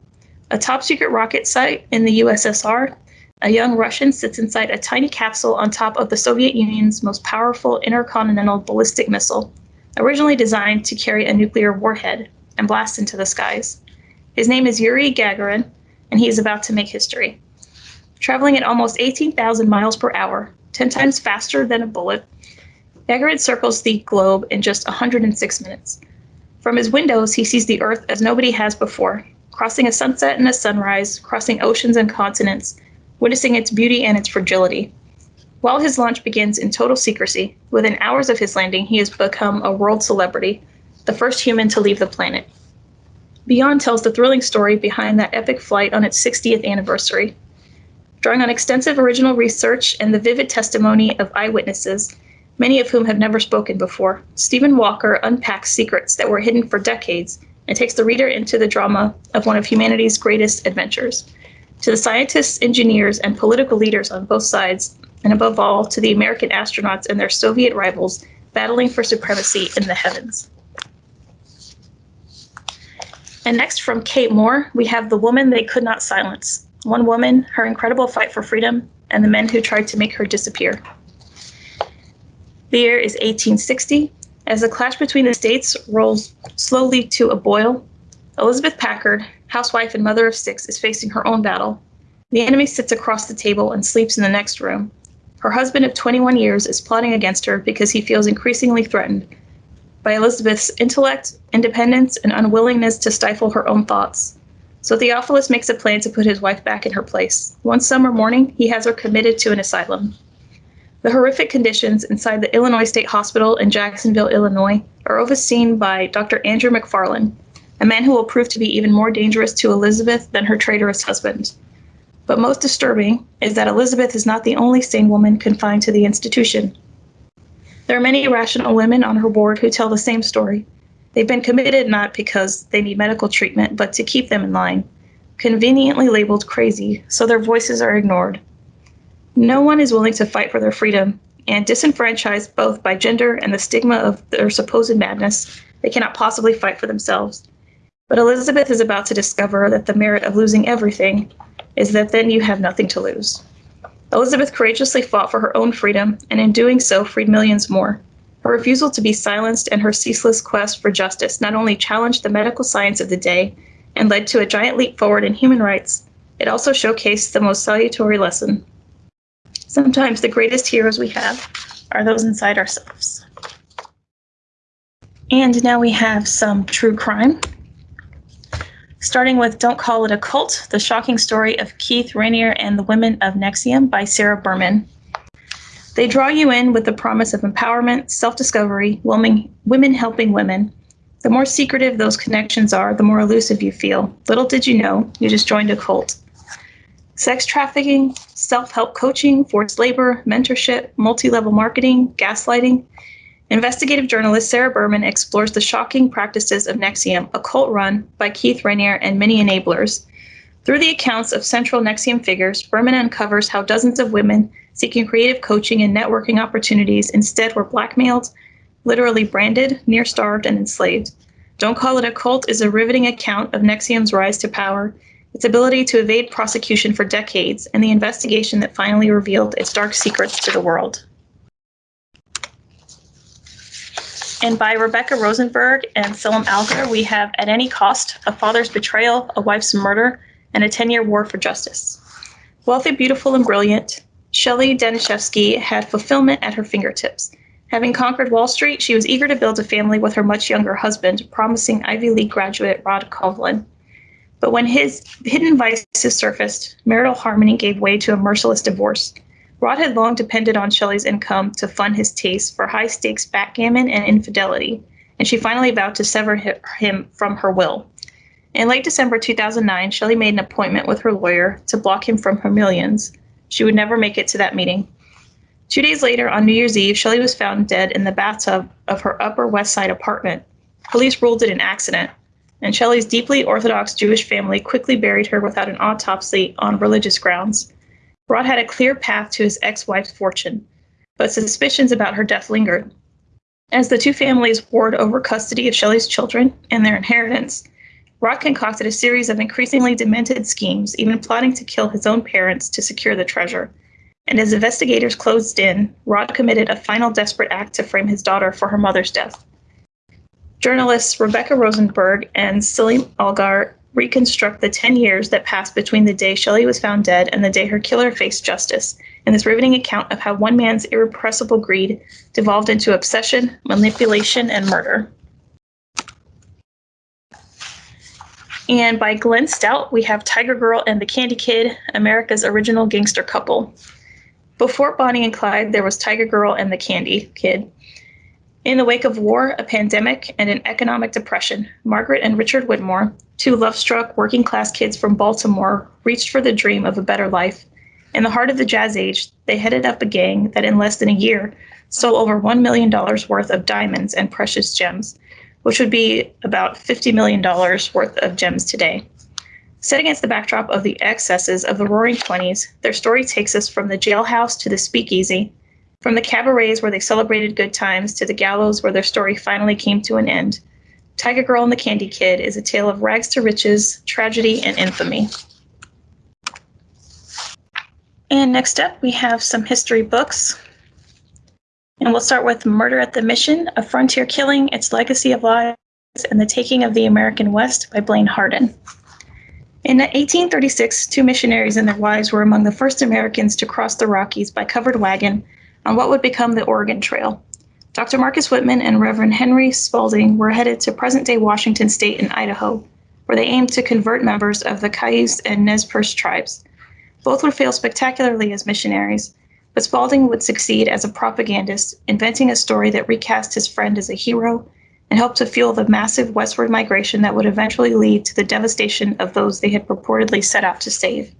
A top secret rocket site in the USSR, a young Russian sits inside a tiny capsule on top of the Soviet Union's most powerful intercontinental ballistic missile, originally designed to carry a nuclear warhead and blast into the skies. His name is Yuri Gagarin, and he is about to make history. Traveling at almost 18,000 miles per hour, 10 times faster than a bullet, Gagarin circles the globe in just 106 minutes. From his windows, he sees the Earth as nobody has before, crossing a sunset and a sunrise, crossing oceans and continents, witnessing its beauty and its fragility. While his launch begins in total secrecy, within hours of his landing, he has become a world celebrity, the first human to leave the planet. Beyond tells the thrilling story behind that epic flight on its 60th anniversary. Drawing on extensive original research and the vivid testimony of eyewitnesses, many of whom have never spoken before, Stephen Walker unpacks secrets that were hidden for decades and takes the reader into the drama of one of humanity's greatest adventures. To the scientists, engineers, and political leaders on both sides, and above all, to the American astronauts and their Soviet rivals battling for supremacy in the heavens. And next from Kate Moore, we have The Woman They Could Not Silence. One woman, her incredible fight for freedom, and the men who tried to make her disappear. The year is 1860. As the clash between the states rolls slowly to a boil, Elizabeth Packard, housewife and mother of six, is facing her own battle. The enemy sits across the table and sleeps in the next room. Her husband of 21 years is plotting against her because he feels increasingly threatened by Elizabeth's intellect, independence, and unwillingness to stifle her own thoughts. So Theophilus makes a plan to put his wife back in her place. One summer morning, he has her committed to an asylum. The horrific conditions inside the Illinois State Hospital in Jacksonville, Illinois, are overseen by Dr. Andrew McFarland, a man who will prove to be even more dangerous to Elizabeth than her traitorous husband. But most disturbing is that Elizabeth is not the only sane woman confined to the institution. There are many rational women on her board who tell the same story. They've been committed not because they need medical treatment, but to keep them in line. Conveniently labeled crazy, so their voices are ignored. No one is willing to fight for their freedom, and disenfranchised both by gender and the stigma of their supposed madness, they cannot possibly fight for themselves. But Elizabeth is about to discover that the merit of losing everything is that then you have nothing to lose. Elizabeth courageously fought for her own freedom, and in doing so, freed millions more. Her refusal to be silenced and her ceaseless quest for justice not only challenged the medical science of the day and led to a giant leap forward in human rights, it also showcased the most salutary lesson. Sometimes the greatest heroes we have are those inside ourselves. And now we have some true crime. Starting with Don't Call It a Cult, the shocking story of Keith Raniere and the Women of NXIVM by Sarah Berman. They draw you in with the promise of empowerment, self discovery, women, helping women. The more secretive those connections are, the more elusive you feel. Little did you know, you just joined a cult. Sex trafficking, self help coaching, forced labor, mentorship, multi level marketing, gaslighting. Investigative journalist Sarah Berman explores the shocking practices of NXIVM, a cult run by Keith Raniere and many enablers. Through the accounts of central NXIVM figures, Berman uncovers how dozens of women seeking creative coaching and networking opportunities instead were blackmailed, literally branded, near starved, and enslaved. Don't Call It a Cult is a riveting account of NXIVM's rise to power, its ability to evade prosecution for decades, and the investigation that finally revealed its dark secrets to the world. And by Rebecca Rosenberg and Selim Algar, we have At Any Cost, A Father's Betrayal, A Wife's Murder, and a 10 Year War for Justice. Wealthy, beautiful, and brilliant, Shelley Danishefsky had fulfillment at her fingertips. Having conquered Wall Street, she was eager to build a family with her much younger husband, promising Ivy League graduate Rod Covlin. But when his hidden vices surfaced, marital harmony gave way to a merciless divorce. Rod had long depended on Shelley's income to fund his taste for high stakes backgammon and infidelity, and she finally vowed to sever him from her will. In late December 2009, Shelley made an appointment with her lawyer to block him from her millions. She would never make it to that meeting. Two days later, on New Year's Eve, Shelley was found dead in the bathtub of her Upper West Side apartment. Police ruled it an accident, and Shelley's deeply Orthodox Jewish family quickly buried her without an autopsy on religious grounds. Rod had a clear path to his ex wife's fortune, but suspicions about her death lingered. As the two families warred over custody of Shelley's children and their inheritance, Rod concocted a series of increasingly demented schemes, even plotting to kill his own parents to secure the treasure. And as investigators closed in, Rod committed a final desperate act to frame his daughter for her mother's death. Journalists Rebecca Rosenberg and Selim Algar reconstruct the 10 years that passed between the day Shelley was found dead and the day her killer faced justice in this riveting account of how one man's irrepressible greed devolved into obsession, manipulation, and murder. And by Glenn Stout, we have Tiger Girl and the Candy Kid, America's original gangster couple. Before Bonnie and Clyde, there was Tiger Girl and the Candy Kid. In the wake of war, a pandemic, and an economic depression, Margaret and Richard Whittemore, two love struck working class kids from Baltimore, reached for the dream of a better life. In the heart of the jazz age, they headed up a gang that in less than a year stole over $1 million worth of diamonds and precious gems, which would be about $50 million worth of gems today. Set against the backdrop of the excesses of the roaring 20s, their story takes us from the jailhouse to the speakeasy, from the cabarets where they celebrated good times to the gallows where their story finally came to an end. Tiger Girl and the Candy Kid is a tale of rags to riches, tragedy, and infamy. And next up, we have some history books. And we'll start with Murder at the Mission, A Frontier Killing, Its Legacy of Lies, and the Taking of the American West by Blaine Harden. In 1836, two missionaries and their wives were among the first Americans to cross the Rockies by covered wagon on what would become the Oregon Trail. Dr. Marcus Whitman and Reverend Henry Spalding were headed to present day Washington state in Idaho, where they aimed to convert members of the Cayuse and Nez Perce tribes. Both would fail spectacularly as missionaries, but Spalding would succeed as a propagandist, inventing a story that recast his friend as a hero and helped to fuel the massive westward migration that would eventually lead to the devastation of those they had purportedly set out to save.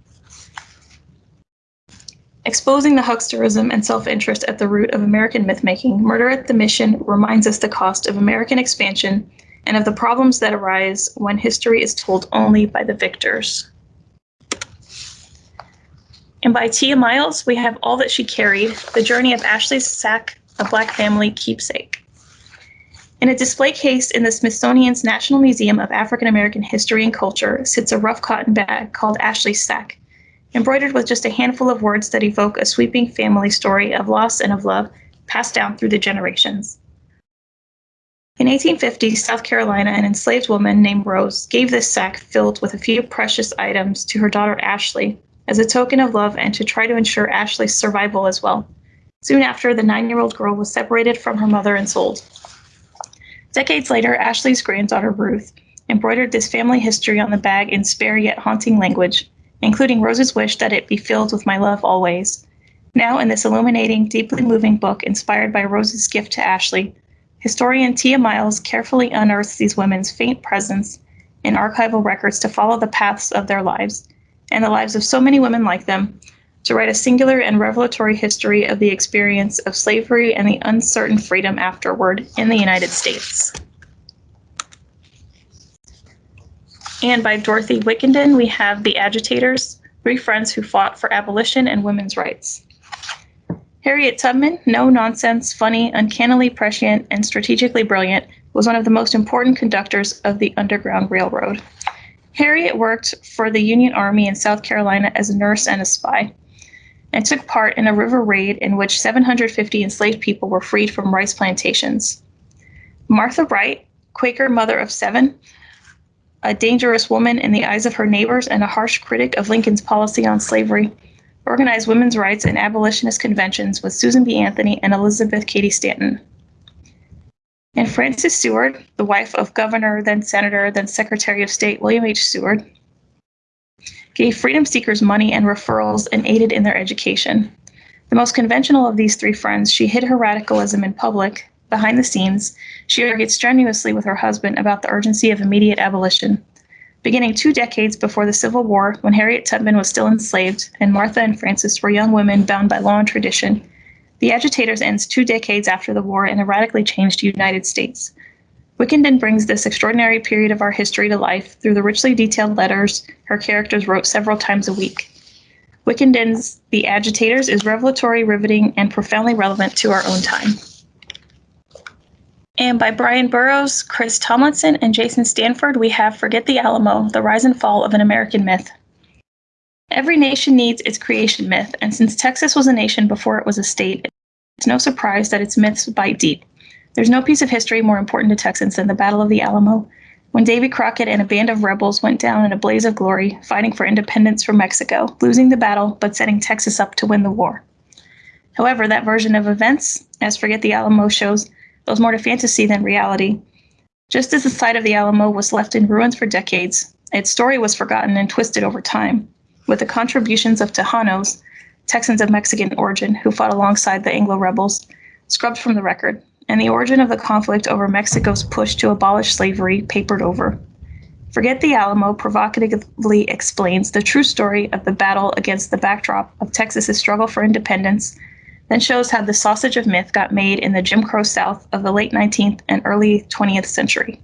Exposing the hucksterism and self interest at the root of American mythmaking, Murder at the Mission reminds us the cost of American expansion and of the problems that arise when history is told only by the victors. And by Tiya Miles, we have All That She Carried The Journey of Ashley's Sack, a Black Family Keepsake. In a display case in the Smithsonian's National Museum of African American History and Culture sits a rough cotton bag called Ashley's Sack, embroidered with just a handful of words that evoke a sweeping family story of loss and of love passed down through the generations. In 1850, South Carolina, an enslaved woman named Rose gave this sack filled with a few precious items to her daughter Ashley as a token of love and to try to ensure Ashley's survival as well. Soon after, the nine year old girl was separated from her mother and sold. Decades later, Ashley's granddaughter Ruth embroidered this family history on the bag in spare yet haunting language, including Rose's wish that it be filled with my love always. Now, in this illuminating, deeply moving book inspired by Rose's gift to Ashley, historian Tiya Miles carefully unearths these women's faint presence in archival records to follow the paths of their lives and the lives of so many women like them to write a singular and revelatory history of the experience of slavery and the uncertain freedom afterward in the United States. And by Dorothy Wickenden, we have The Agitators, three friends who fought for abolition and women's rights. Harriet Tubman, no nonsense, funny, uncannily prescient, and strategically brilliant, was one of the most important conductors of the Underground Railroad. Harriet worked for the Union Army in South Carolina as a nurse and a spy and took part in a river raid in which 750 enslaved people were freed from rice plantations. Martha Wright, Quaker mother of seven, a dangerous woman in the eyes of her neighbors and a harsh critic of Lincoln's policy on slavery, organized women's rights and abolitionist conventions with Susan B. Anthony and Elizabeth Cady Stanton. And Frances Seward, the wife of Governor, then Senator, then Secretary of State William H. Seward, gave freedom seekers money and referrals and aided in their education. The most conventional of these three friends, she hid her radicalism in public. Behind the scenes, she argued strenuously with her husband about the urgency of immediate abolition. Beginning two decades before the Civil War, when Harriet Tubman was still enslaved and Martha and Frances were young women bound by law and tradition, the agitators ends two decades after the war in a radically changed United States. Wickenden brings this extraordinary period of our history to life through the richly detailed letters her characters wrote several times a week. Wickenden's The Agitators is revelatory, riveting, and profoundly relevant to our own time. And by Brian Burrows, Chris Tomlinson, and Jason Stanford, we have Forget the Alamo The Rise and Fall of an American Myth. Every nation needs its creation myth, and since Texas was a nation before it was a state, it's no surprise that its myths bite deep. There's no piece of history more important to Texans than the Battle of the Alamo, when Davy Crockett and a band of rebels went down in a blaze of glory, fighting for independence from Mexico, losing the battle but setting Texas up to win the war. However, that version of events, as Forget the Alamo shows, owes more to fantasy than reality. Just as the site of the Alamo was left in ruins for decades, its story was forgotten and twisted over time, with the contributions of Tejanos, Texans of Mexican origin who fought alongside the Anglo rebels, scrubbed from the record and the origin of the conflict over Mexico's push to abolish slavery papered over. Forget the Alamo provocatively explains the true story of the battle against the backdrop of Texas's struggle for independence, then shows how the sausage of myth got made in the Jim Crow South of the late 19th and early 20th century.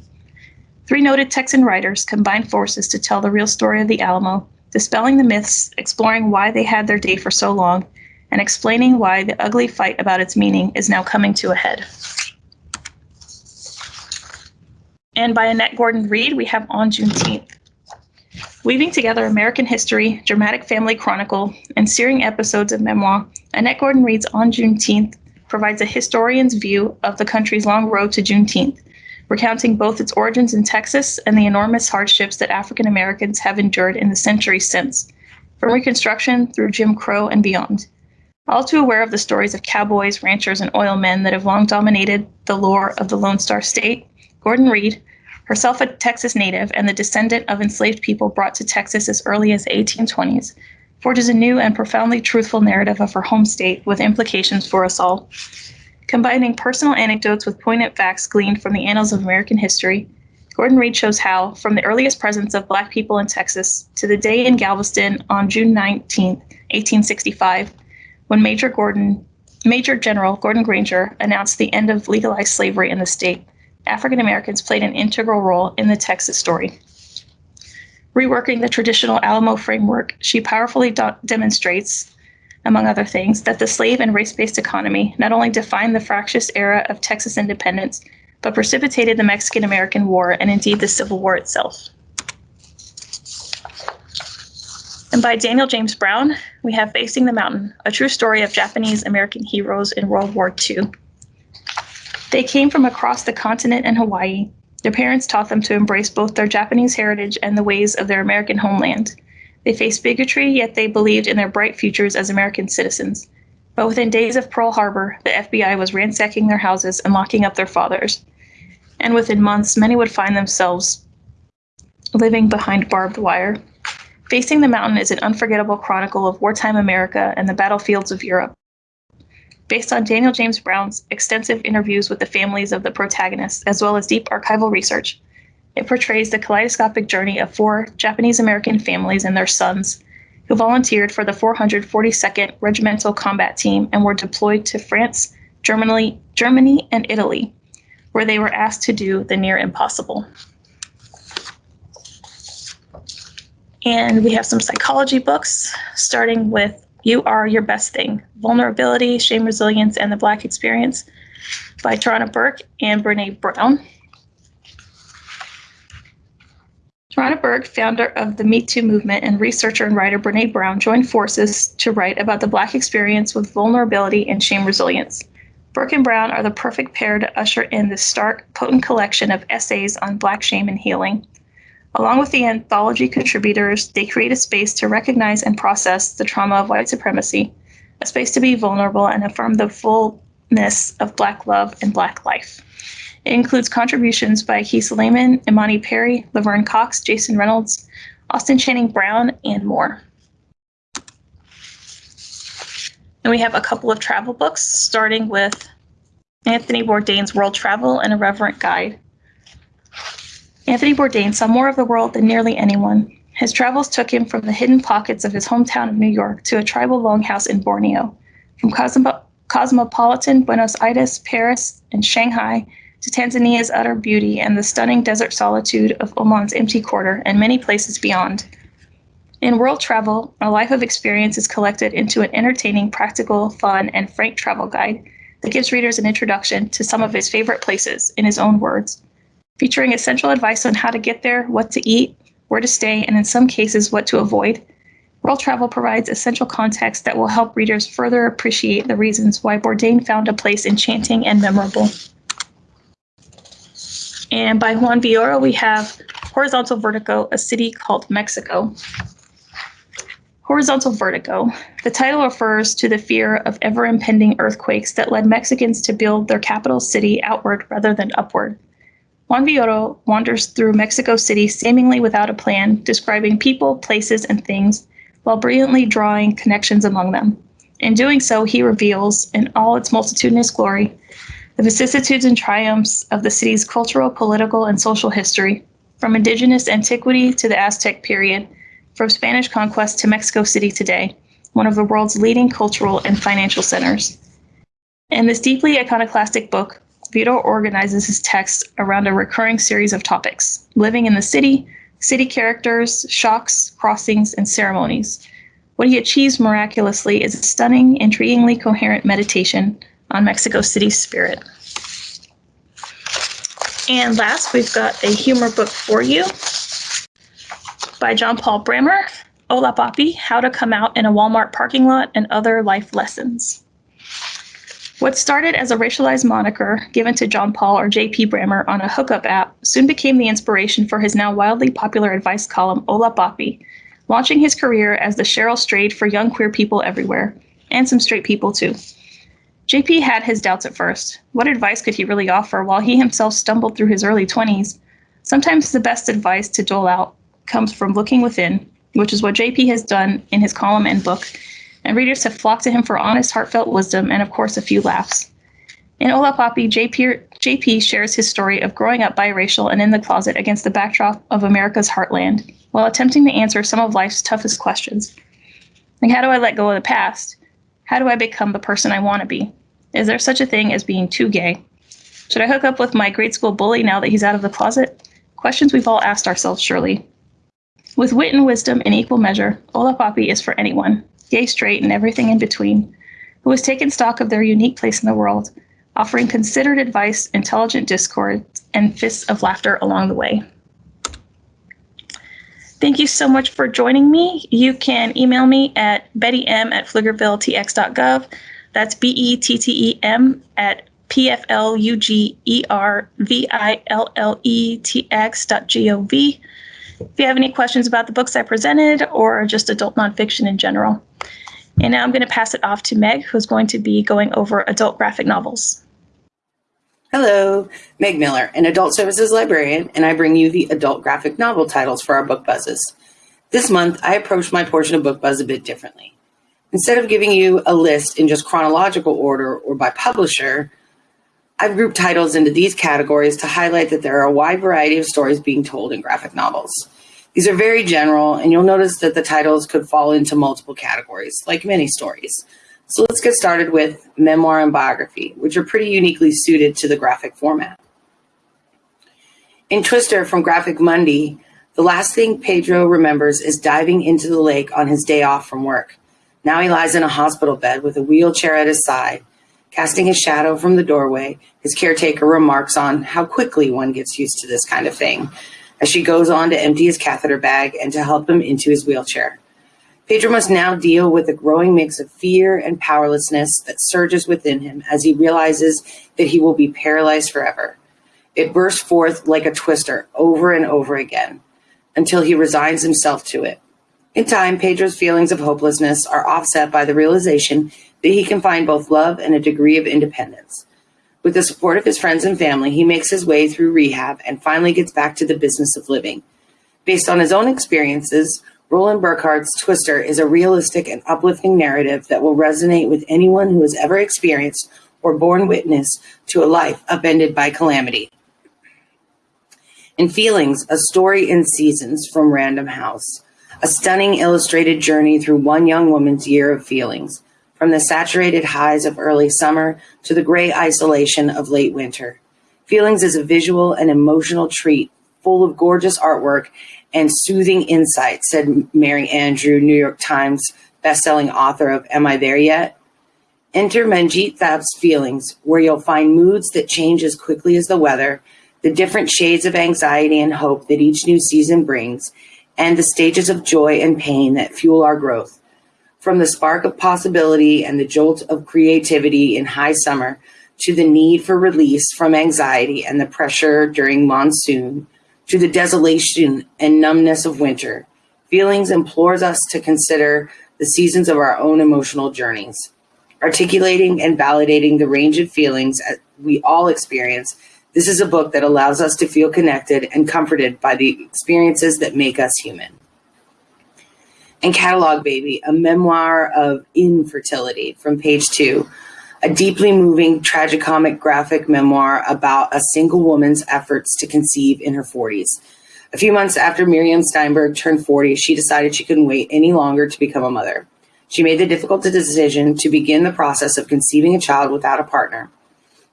Three noted Texan writers combined forces to tell the real story of the Alamo, dispelling the myths, exploring why they had their day for so long, and explaining why the ugly fight about its meaning is now coming to a head. And by Annette Gordon Reed, we have On Juneteenth. Weaving together American history, dramatic family chronicle, and searing episodes of memoir, Annette Gordon Reed's On Juneteenth provides a historian's view of the country's long road to Juneteenth, recounting both its origins in Texas and the enormous hardships that African Americans have endured in the centuries since, from Reconstruction through Jim Crow and beyond. All too aware of the stories of cowboys, ranchers, and oil men that have long dominated the lore of the Lone Star State, Gordon Reed, herself a Texas native and the descendant of enslaved people brought to Texas as early as the 1820s, forges a new and profoundly truthful narrative of her home state with implications for us all. Combining personal anecdotes with poignant facts gleaned from the annals of American history, Gordon Reed shows how, from the earliest presence of Black people in Texas to the day in Galveston on June 19, 1865, when Major Gordon, Major General Gordon Granger announced the end of legalized slavery in the state. African Americans played an integral role in the Texas story. Reworking the traditional Alamo framework, she powerfully do- demonstrates, among other things, that the slave and race based economy not only defined the fractious era of Texas independence, but precipitated the Mexican American War and indeed the Civil War itself. And by Daniel James Brown, we have Facing the Mountain, a true story of Japanese American heroes in World War II. They came from across the continent and Hawaii. Their parents taught them to embrace both their Japanese heritage and the ways of their American homeland. They faced bigotry, yet they believed in their bright futures as American citizens. But within days of Pearl Harbor, the FBI was ransacking their houses and locking up their fathers. And within months, many would find themselves living behind barbed wire. Facing the Mountain is an unforgettable chronicle of wartime America and the battlefields of Europe. Based on Daniel James Brown's extensive interviews with the families of the protagonists, as well as deep archival research, it portrays the kaleidoscopic journey of four Japanese American families and their sons who volunteered for the 442nd Regimental Combat Team and were deployed to France, Germany, Germany, and Italy, where they were asked to do the near impossible. And we have some psychology books, starting with You Are Your Best Thing Vulnerability, Shame, Resilience, and the Black Experience by Tarana Burke and Brene Brown. Tarana Burke, founder of the Me Too movement, and researcher and writer Brene Brown joined forces to write about the Black experience with vulnerability and shame resilience. Burke and Brown are the perfect pair to usher in this stark, potent collection of essays on Black shame and healing. Along with the anthology contributors, they create a space to recognize and process the trauma of white supremacy, a space to be vulnerable and affirm the fullness of Black love and Black life. It includes contributions by Kiese Laymon, Imani Perry, Laverne Cox, Jason Reynolds, Austin Channing Brown, and more. And we have a couple of travel books, starting with Anthony Bourdain's World Travel, an Irreverent Guide. Anthony Bourdain saw more of the world than nearly anyone. His travels took him from the hidden pockets of his hometown of New York to a tribal longhouse in Borneo, from cosmo- cosmopolitan Buenos Aires, Paris, and Shanghai to Tanzania's utter beauty and the stunning desert solitude of Oman's empty quarter and many places beyond. In World Travel, a life of experience is collected into an entertaining, practical, fun, and frank travel guide that gives readers an introduction to some of his favorite places in his own words featuring essential advice on how to get there, what to eat, where to stay, and in some cases, what to avoid. World Travel provides essential context that will help readers further appreciate the reasons why Bourdain found a place enchanting and memorable. And by Juan Villoro, we have Horizontal Vertigo, a city called Mexico. Horizontal vertigo. The title refers to the fear of ever impending earthquakes that led Mexicans to build their capital city outward rather than upward. Juan Villoro wanders through Mexico City seemingly without a plan, describing people, places, and things, while brilliantly drawing connections among them. In doing so, he reveals, in all its multitudinous glory, the vicissitudes and triumphs of the city's cultural, political, and social history, from indigenous antiquity to the Aztec period, from Spanish conquest to Mexico City today, one of the world's leading cultural and financial centers. In this deeply iconoclastic book, Vito organizes his text around a recurring series of topics living in the city, city characters, shocks, crossings, and ceremonies. What he achieves miraculously is a stunning, intriguingly coherent meditation on Mexico City's spirit. And last, we've got a humor book for you by John Paul Brammer, Hola Papi, How to Come Out in a Walmart Parking Lot and Other Life Lessons. What started as a racialized moniker given to John Paul or J.P. Brammer on a hookup app soon became the inspiration for his now wildly popular advice column, Hola Papi, launching his career as the Cheryl Strayed for young queer people everywhere, and some straight people too. JP had his doubts at first. What advice could he really offer while he himself stumbled through his early 20s? Sometimes the best advice to dole out comes from looking within, which is what JP has done in his column and book, and readers have flocked to him for honest, heartfelt wisdom and, of course, a few laughs. In Hola Papi, JP, JP shares his story of growing up biracial and in the closet against the backdrop of America's heartland, while attempting to answer some of life's toughest questions. Like, how do I let go of the past? How do I become the person I want to be? Is there such a thing as being too gay? Should I hook up with my grade school bully now that he's out of the closet? Questions we've all asked ourselves, surely. With wit and wisdom in equal measure, Hola Papi is for anyone, gay, straight, and everything in between, who has taken stock of their unique place in the world, offering considered advice, intelligent discourse, and fists of laughter along the way. Thank you so much for joining me. You can email me at bettym at pflugervilletx.gov. That's B E T T E M at P F L U G E R V I L L E T X dot G O V. If you have any questions about the books I presented or just adult nonfiction in general. And now I'm going to pass it off to Meg, who's going to be going over adult graphic novels. Hello, Meg Miller, an adult services librarian, and I bring you the adult graphic novel titles for our book buzzes. This month, I approached my portion of book buzz a bit differently. Instead of giving you a list in just chronological order or by publisher, I've grouped titles into these categories to highlight that there are a wide variety of stories being told in graphic novels. These are very general, and you'll notice that the titles could fall into multiple categories, like many stories. So let's get started with memoir and biography, which are pretty uniquely suited to the graphic format. In Twister from Graphic Mundi, the last thing Pedro remembers is diving into the lake on his day off from work. Now he lies in a hospital bed with a wheelchair at his side. Casting his shadow from the doorway, his caretaker remarks on how quickly one gets used to this kind of thing as she goes on to empty his catheter bag and to help him into his wheelchair. Pedro must now deal with a growing mix of fear and powerlessness that surges within him as he realizes that he will be paralyzed forever. It bursts forth like a twister over and over again until he resigns himself to it. In time, Pedro's feelings of hopelessness are offset by the realization that he can find both love and a degree of independence. With the support of his friends and family, he makes his way through rehab and finally gets back to the business of living. Based on his own experiences, Roland Burkart's Twister is a realistic and uplifting narrative that will resonate with anyone who has ever experienced or borne witness to a life upended by calamity. In Feelings, a story in seasons from Random House, a stunning illustrated journey through one young woman's year of feelings, from the saturated highs of early summer to the gray isolation of late winter. Feelings is a visual and emotional treat full of gorgeous artwork and soothing insight, said Mari Andrew, New York Times bestselling author of Am I There Yet? Enter Manjit Thapp's Feelings, where you'll find moods that change as quickly as the weather, the different shades of anxiety and hope that each new season brings, and the stages of joy and pain that fuel our growth. From the spark of possibility and the jolt of creativity in high summer to the need for release from anxiety and the pressure during monsoon, to the desolation and numbness of winter. Feelings implores us to consider the seasons of our own emotional journeys. Articulating and validating the range of feelings we all experience, this is a book that allows us to feel connected and comforted by the experiences that make us human. And Catalog Baby, a memoir of infertility from page two a deeply moving tragicomic graphic memoir about a single woman's efforts to conceive in her 40s. A few months after Myriam Steinberg turned 40, she decided she couldn't wait any longer to become a mother. She made the difficult decision to begin the process of conceiving a child without a partner.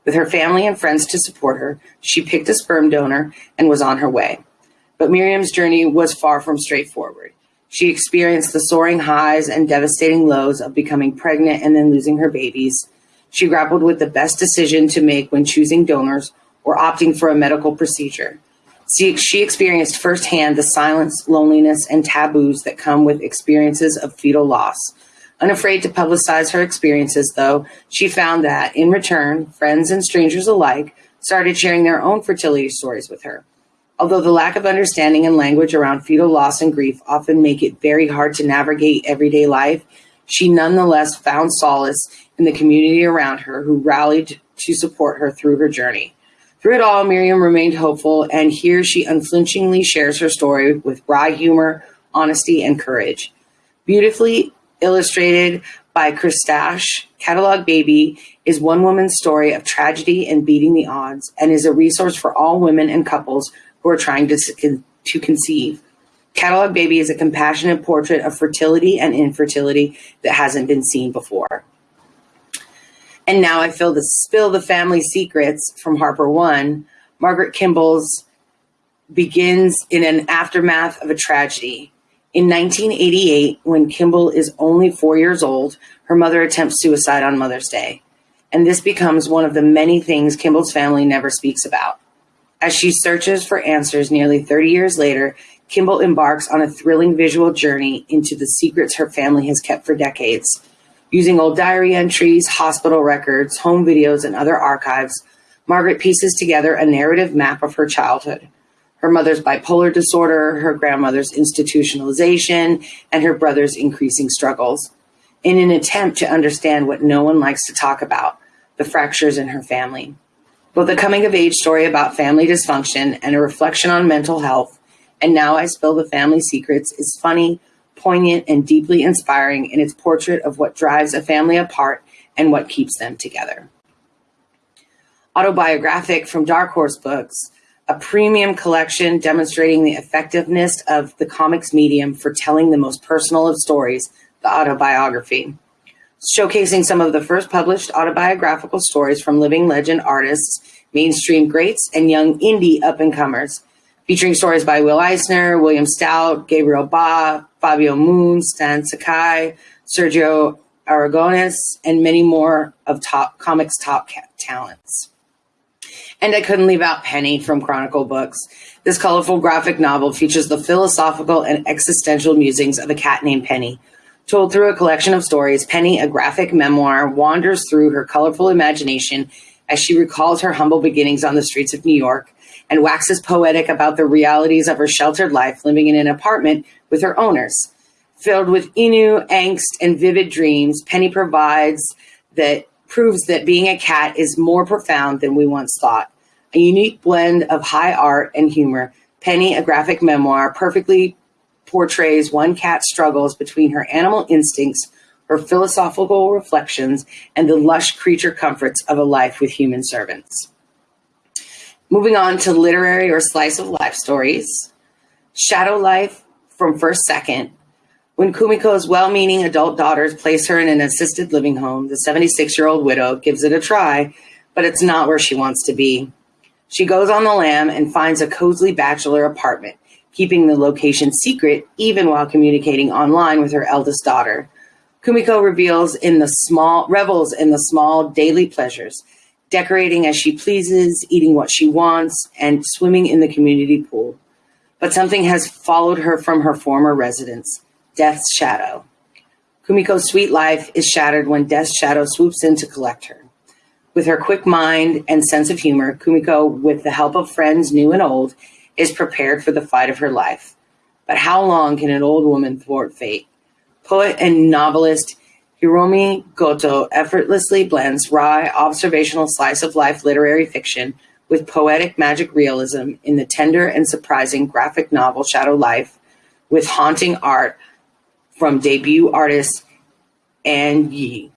With her family and friends to support her, she picked a sperm donor and was on her way. But Myriam's journey was far from straightforward. She experienced the soaring highs and devastating lows of becoming pregnant and then losing her babies, she grappled with the best decision to make when choosing donors or opting for a medical procedure. She, experienced firsthand the silence, loneliness, and taboos that come with experiences of fetal loss. Unafraid to publicize her experiences, though, she found that, in return, friends and strangers alike started sharing their own fertility stories with her. Although the lack of understanding and language around fetal loss and grief often make it very hard to navigate everyday life, she nonetheless found solace in the community around her who rallied to support her through her journey. Through it all, Myriam remained hopeful, and here she unflinchingly shares her story with wry humor, honesty, and courage. Beautifully illustrated by Christash, Catalog Baby is one woman's story of tragedy and beating the odds, and is a resource for all women and couples who are trying to, to conceive. Catalog Baby is a compassionate portrait of fertility and infertility that hasn't been seen before. And now I feel the spill the family secrets from Harper One. Margaret Kimball's begins in an aftermath of a tragedy. In 1988, when Kimball is only four years old, her mother attempts suicide on Mother's Day. And this becomes one of the many things Kimball's family never speaks about. As she searches for answers nearly 30 years later, Kimball embarks on a thrilling visual journey into the secrets her family has kept for decades. Using old diary entries, hospital records, home videos, and other archives, Margaret pieces together a narrative map of her childhood her mother's bipolar disorder, her grandmother's institutionalization, and her brother's increasing struggles in an attempt to understand what no one likes to talk about the fractures in her family. Both a coming of age story about family dysfunction and a reflection on mental health, and Now I Spill the Family Secrets, is funny, poignant, and deeply inspiring in its portrait of what drives a family apart and what keeps them together. Autobiographic from Dark Horse Books, a premium collection demonstrating the effectiveness of the comics medium for telling the most personal of stories, the autobiography. Showcasing some of the first published autobiographical stories from living legend artists, mainstream greats, and young indie up and comers. Featuring stories by Will Eisner, William Stout, Gabriel Ba, Fabio Moon, Stan Sakai, Sergio Aragones, and many more of top comics top talents. And I couldn't leave out Penny from Chronicle Books. This colorful graphic novel features the philosophical and existential musings of a cat named Penny. Told through a collection of stories, Penny, a graphic memoir, wanders through her colorful imagination as she recalls her humble beginnings on the streets of New York and waxes poetic about the realities of her sheltered life living in an apartment with her owners. Filled with Inu, angst, and vivid dreams, Penny provides that proves that being a cat is more profound than we once thought a unique blend of high art and humor. Penny, a graphic memoir, perfectly portrays one cat's struggles between her animal instincts, her philosophical reflections, and the lush creature comforts of a life with human servants. Moving on to literary or slice of life stories. Shadow Life from First Second. When Kumiko's well meaning adult daughters place her in an assisted living home, the 76 year old widow gives it a try, but it's not where she wants to be. She goes on the lam and finds a cozy bachelor apartment, keeping the location secret even while communicating online with her eldest daughter. Kumiko reveals in the small revels in the small daily pleasures, decorating as she pleases, eating what she wants, and swimming in the community pool. But something has followed her from her former residence, Death's shadow. Kumiko's sweet life is shattered when Death's shadow swoops in to collect her. With her quick mind and sense of humor, Kumiko, with the help of friends new and old, is prepared for the fight of her life. But how long can an old woman thwart fate? Poet and novelist Hiromi Goto effortlessly blends wry, observational slice of life literary fiction with poetic magic realism in the tender and surprising graphic novel Shadow Life, with haunting art from debut artist An Yi.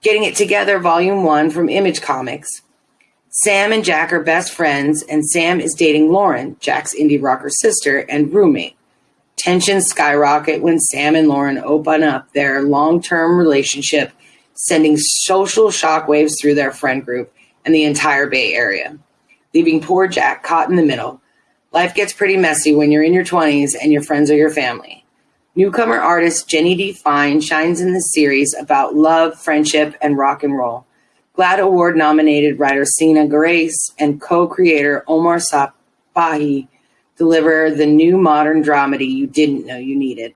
Getting It Together, Volume 1 from Image Comics. Sam and Jack are best friends, and Sam is dating Lauren, Jack's indie rocker sister and roommate. Tensions skyrocket when Sam and Lauren open up their long term relationship, sending social shockwaves through their friend group and the entire Bay Area, leaving poor Jack caught in the middle. Life gets pretty messy when you're in your 20s and your friends are your family. Newcomer artist Jenny D. Fine shines in the series about love, friendship, and rock and roll. GLAAD Award nominated writer Sina Grace and co creator Omar Spahi deliver the new modern dramedy you didn't know you needed.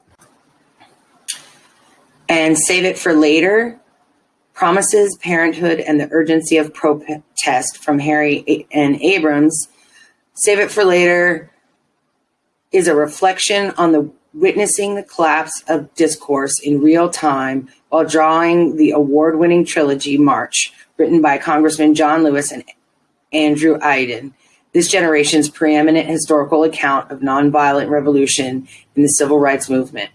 And Save It for Later promises parenthood and the urgency of protest from Harry N. Abrams. Save It for Later is a reflection on the witnessing the collapse of discourse in real time while drawing the award-winning trilogy March, written by Congressman John Lewis and Andrew Aydin, this generation's preeminent historical account of nonviolent revolution in the civil rights movement.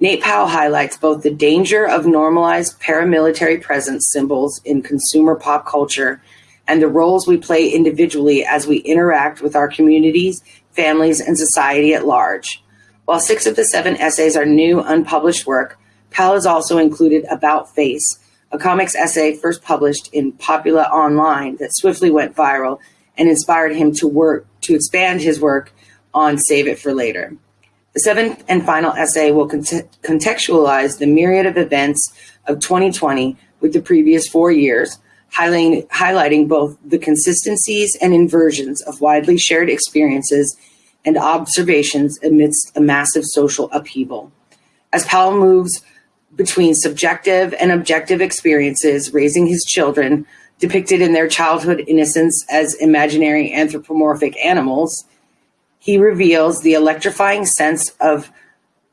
Nate Powell highlights both the danger of normalized paramilitary presence symbols in consumer pop culture and the roles we play individually as we interact with our communities, families, and society at large. While six of the seven essays are new, unpublished work, Powell has also included About Face, a comics essay first published in Popula Online that swiftly went viral and inspired him to work to expand his work on Save It for Later. The seventh and final essay will contextualize the myriad of events of 2020 with the previous four years, highlighting, highlighting both the consistencies and inversions of widely shared experiences and observations amidst a massive social upheaval. As Powell moves between subjective and objective experiences, raising his children, depicted in their childhood innocence as imaginary anthropomorphic animals, he reveals the electrifying sense of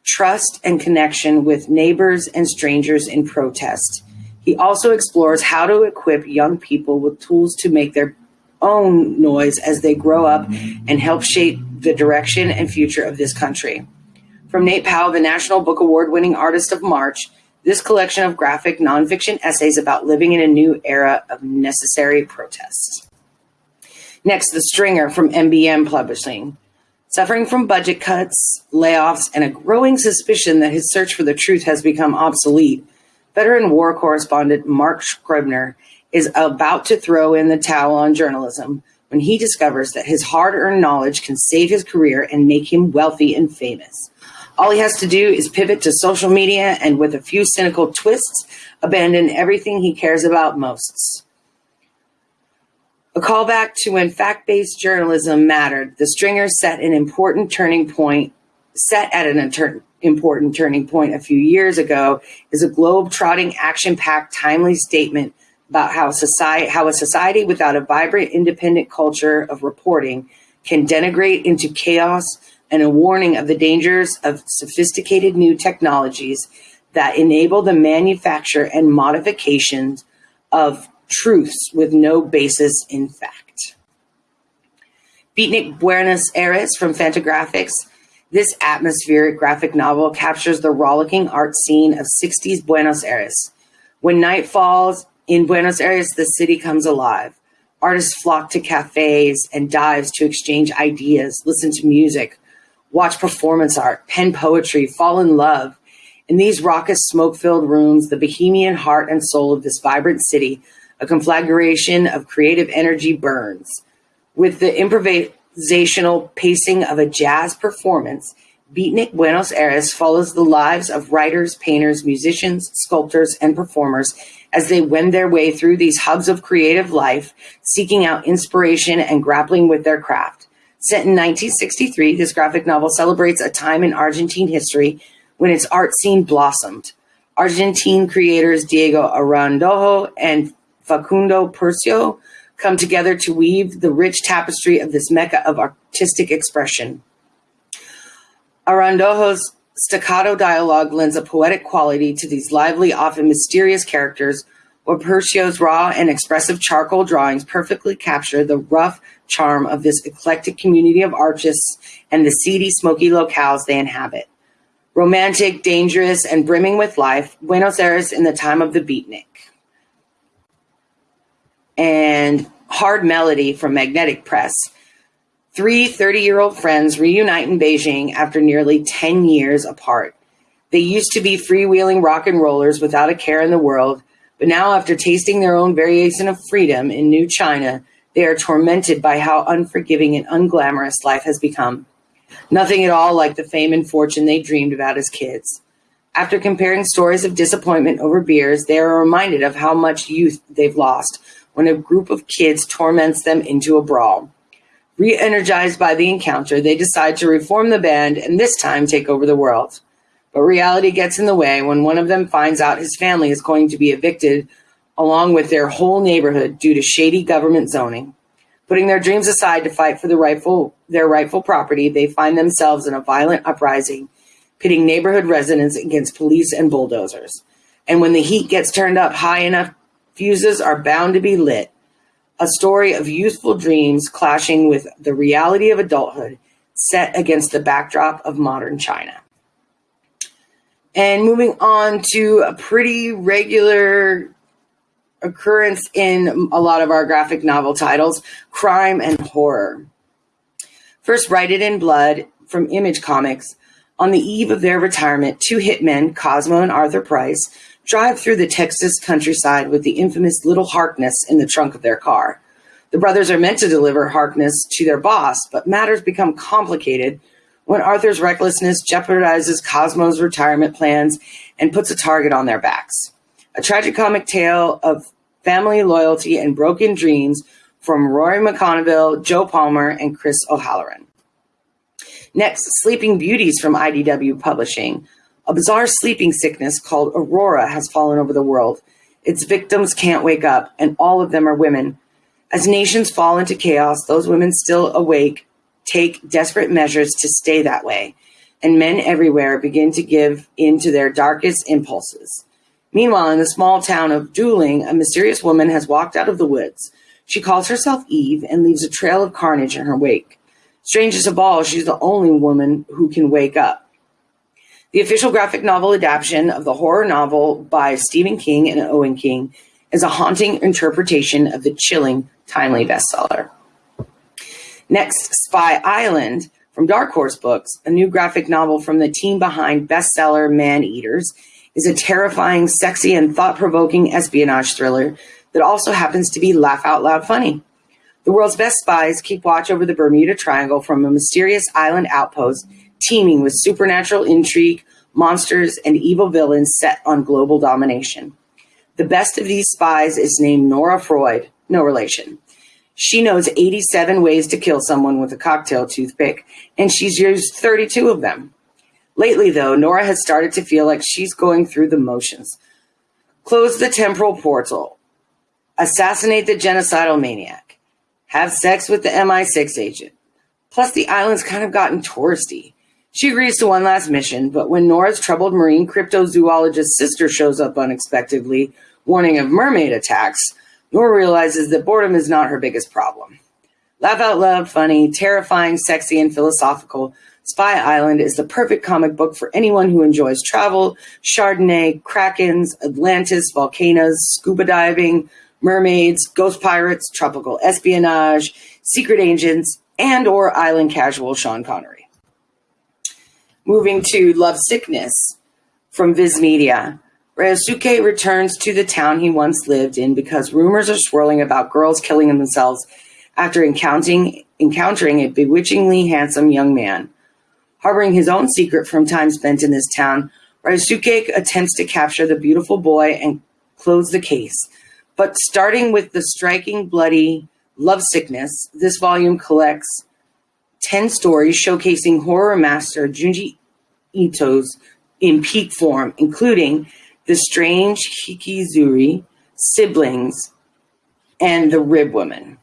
trust and connection with neighbors and strangers in protest. He also explores how to equip young people with tools to make their own noise as they grow up and help shape the direction and future of this country. From Nate Powell, the National Book Award winning artist of March, this collection of graphic nonfiction essays about living in a new era of necessary protest. Next, The Stringer from NBM Publishing. Suffering from budget cuts, layoffs, and a growing suspicion that his search for the truth has become obsolete, veteran war correspondent Mark Scribner is about to throw in the towel on journalism when he discovers that his hard earned knowledge can save his career and make him wealthy and famous. All he has to do is pivot to social media and, with a few cynical twists, abandon everything he cares about most. A callback to when fact based journalism mattered, the stringer set an important turning point, set at an important turning point a few years ago, is a globe trotting, action packed, timely statement about how society how a society without a vibrant independent culture of reporting can denigrate into chaos and a warning of the dangers of sophisticated new technologies that enable the manufacture and modifications of truths with no basis in fact. Beatnik Buenos Aires from Fantagraphics. This atmospheric graphic novel captures the rollicking art scene of 60s Buenos Aires. When night falls in Buenos Aires, the city comes alive. Artists flock to cafes and dives to exchange ideas, listen to music, watch performance art, pen poetry, fall in love. In these raucous, smoke filled rooms, the bohemian heart and soul of this vibrant city, a conflagration of creative energy burns. With the improvisational pacing of a jazz performance, Beatnik Buenos Aires follows the lives of writers, painters, musicians, sculptors, and performers as they wend their way through these hubs of creative life, seeking out inspiration and grappling with their craft. Set in 1963, this graphic novel celebrates a time in Argentine history when its art scene blossomed. Argentine creators Diego Araujo and Facundo Percio come together to weave the rich tapestry of this mecca of artistic expression. Araujo's staccato dialogue lends a poetic quality to these lively, often mysterious characters, while Percio's raw and expressive charcoal drawings perfectly capture the rough charm of this eclectic community of artists and the seedy, smoky locales they inhabit. Romantic, dangerous, and brimming with life, Buenos Aires in the time of the beatnik. And Hard Melody from Magnetic Press. Three 30 year old friends reunite in Beijing after nearly 10 years apart. They used to be freewheeling rock and rollers without a care in the world, but now, after tasting their own variation of freedom in New China, they are tormented by how unforgiving and unglamorous life has become. Nothing at all like the fame and fortune they dreamed about as kids. After comparing stories of disappointment over beers, they are reminded of how much youth they've lost when a group of kids torments them into a brawl. Re energized by the encounter, they decide to reform the band and this time take over the world. But reality gets in the way when one of them finds out his family is going to be evicted along with their whole neighborhood due to shady government zoning. Putting their dreams aside to fight for the rightful, their rightful property, they find themselves in a violent uprising, pitting neighborhood residents against police and bulldozers. And when the heat gets turned up high enough, fuses are bound to be lit. A story of youthful dreams clashing with the reality of adulthood set against the backdrop of modern China. And moving on to a pretty regular occurrence in a lot of our graphic novel titles crime and horror. First, Write It in Blood from Image Comics. On the eve of their retirement, two hitmen, Cosmo and Arthur Price, drive through the Texas countryside with the infamous little Harkness in the trunk of their car. The brothers are meant to deliver Harkness to their boss, but matters become complicated when Arthur's recklessness jeopardizes Cosmo's retirement plans and puts a target on their backs. A tragicomic tale of family loyalty and broken dreams from Rory McConville, Joe Palmer, and Chris O'Halloran. Next, Sleeping Beauties from IDW Publishing. A bizarre sleeping sickness called Aurora has fallen over the world. Its victims can't wake up, and all of them are women. As nations fall into chaos, those women still awake take desperate measures to stay that way, and men everywhere begin to give in to their darkest impulses. Meanwhile, in the small town of Dooling, a mysterious woman has walked out of the woods. She calls herself Eve and leaves a trail of carnage in her wake. Strangest of all, she's the only woman who can wake up. The official graphic novel adaptation of the horror novel by Stephen King and Owen King is a haunting interpretation of the chilling, timely bestseller. Next, Spy Island from Dark Horse Books, a new graphic novel from the team behind bestseller Man Eaters, is a terrifying, sexy, and thought provoking espionage thriller that also happens to be laugh out loud funny. The world's best spies keep watch over the Bermuda Triangle from a mysterious island outpost teeming with supernatural intrigue, monsters, and evil villains set on global domination. The best of these spies is named Nora Freud, no relation. She knows 87 ways to kill someone with a cocktail toothpick, and she's used 32 of them. Lately, though, Nora has started to feel like she's going through the motions. Close the temporal portal, assassinate the genocidal maniac, have sex with the MI6 agent. Plus, the island's kind of gotten touristy. She agrees to one last mission, but when Nora's troubled marine cryptozoologist sister shows up unexpectedly, warning of mermaid attacks, Nora realizes that boredom is not her biggest problem. Laugh out loud, funny, terrifying, sexy, and philosophical, Spy Island is the perfect comic book for anyone who enjoys travel, Chardonnay, krakens, Atlantis, volcanoes, scuba diving, mermaids, ghost pirates, tropical espionage, secret agents, and or island casual Sean Connery. Moving to Love Sickness from Viz Media. Uh, Ryosuke returns to the town he once lived in because rumors are swirling about girls killing themselves after encountering, encountering a bewitchingly handsome young man. Harboring his own secret from time spent in this town, Ryosuke attempts to capture the beautiful boy and close the case. But starting with the striking, bloody love sickness, this volume collects 10 stories showcasing horror master Junji Ito's in peak form, including the Strange Hikizuri, Siblings, and The Rib Woman.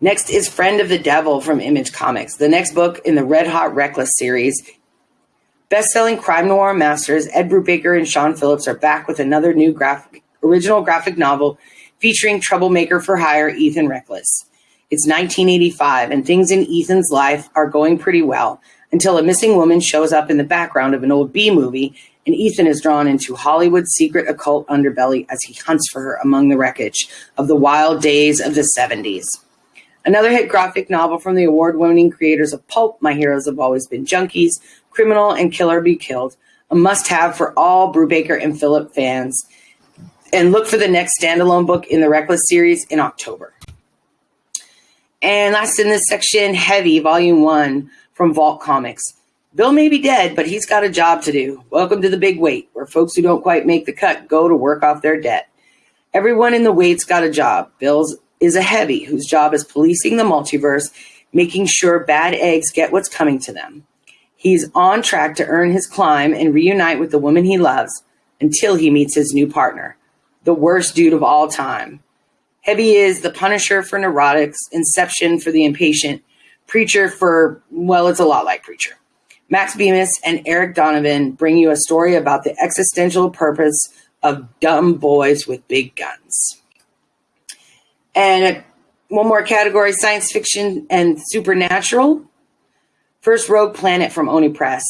Next is Friend of the Devil from Image Comics, the next book in the Red Hot Reckless series. Best-selling crime noir masters Ed Brubaker and Sean Phillips are back with another new graphic, original graphic novel featuring troublemaker for hire Ethan Reckless. It's 1985, and things in Ethan's life are going pretty well until a missing woman shows up in the background of an old B movie, and Ethan is drawn into Hollywood's secret occult underbelly as he hunts for her among the wreckage of the wild days of the 70s. Another hit graphic novel from the award winning creators of Pulp, My Heroes Have Always Been Junkies, Criminal, and Killer Be Killed, a must have for all Brubaker and Phillip fans. And look for the next standalone book in the Reckless series in October. And last in this section, Heavy, Volume 1 from Vault Comics. Bill may be dead, but he's got a job to do. Welcome to the big Wait, where folks who don't quite make the cut go to work off their debt. Everyone in the Wait's got a job. Bill's is a heavy whose job is policing the multiverse, making sure bad eggs get what's coming to them. He's on track to earn his climb and reunite with the woman he loves until he meets his new partner, the worst dude of all time. Heavy is the Punisher for neurotics, Inception for the impatient, Preacher for, well, it's a lot like Preacher. Max Bemis and Eric Donovan bring you a story about the existential purpose of dumb boys with big guns. And one more category science fiction and supernatural. First Rogue Planet from Oni Press.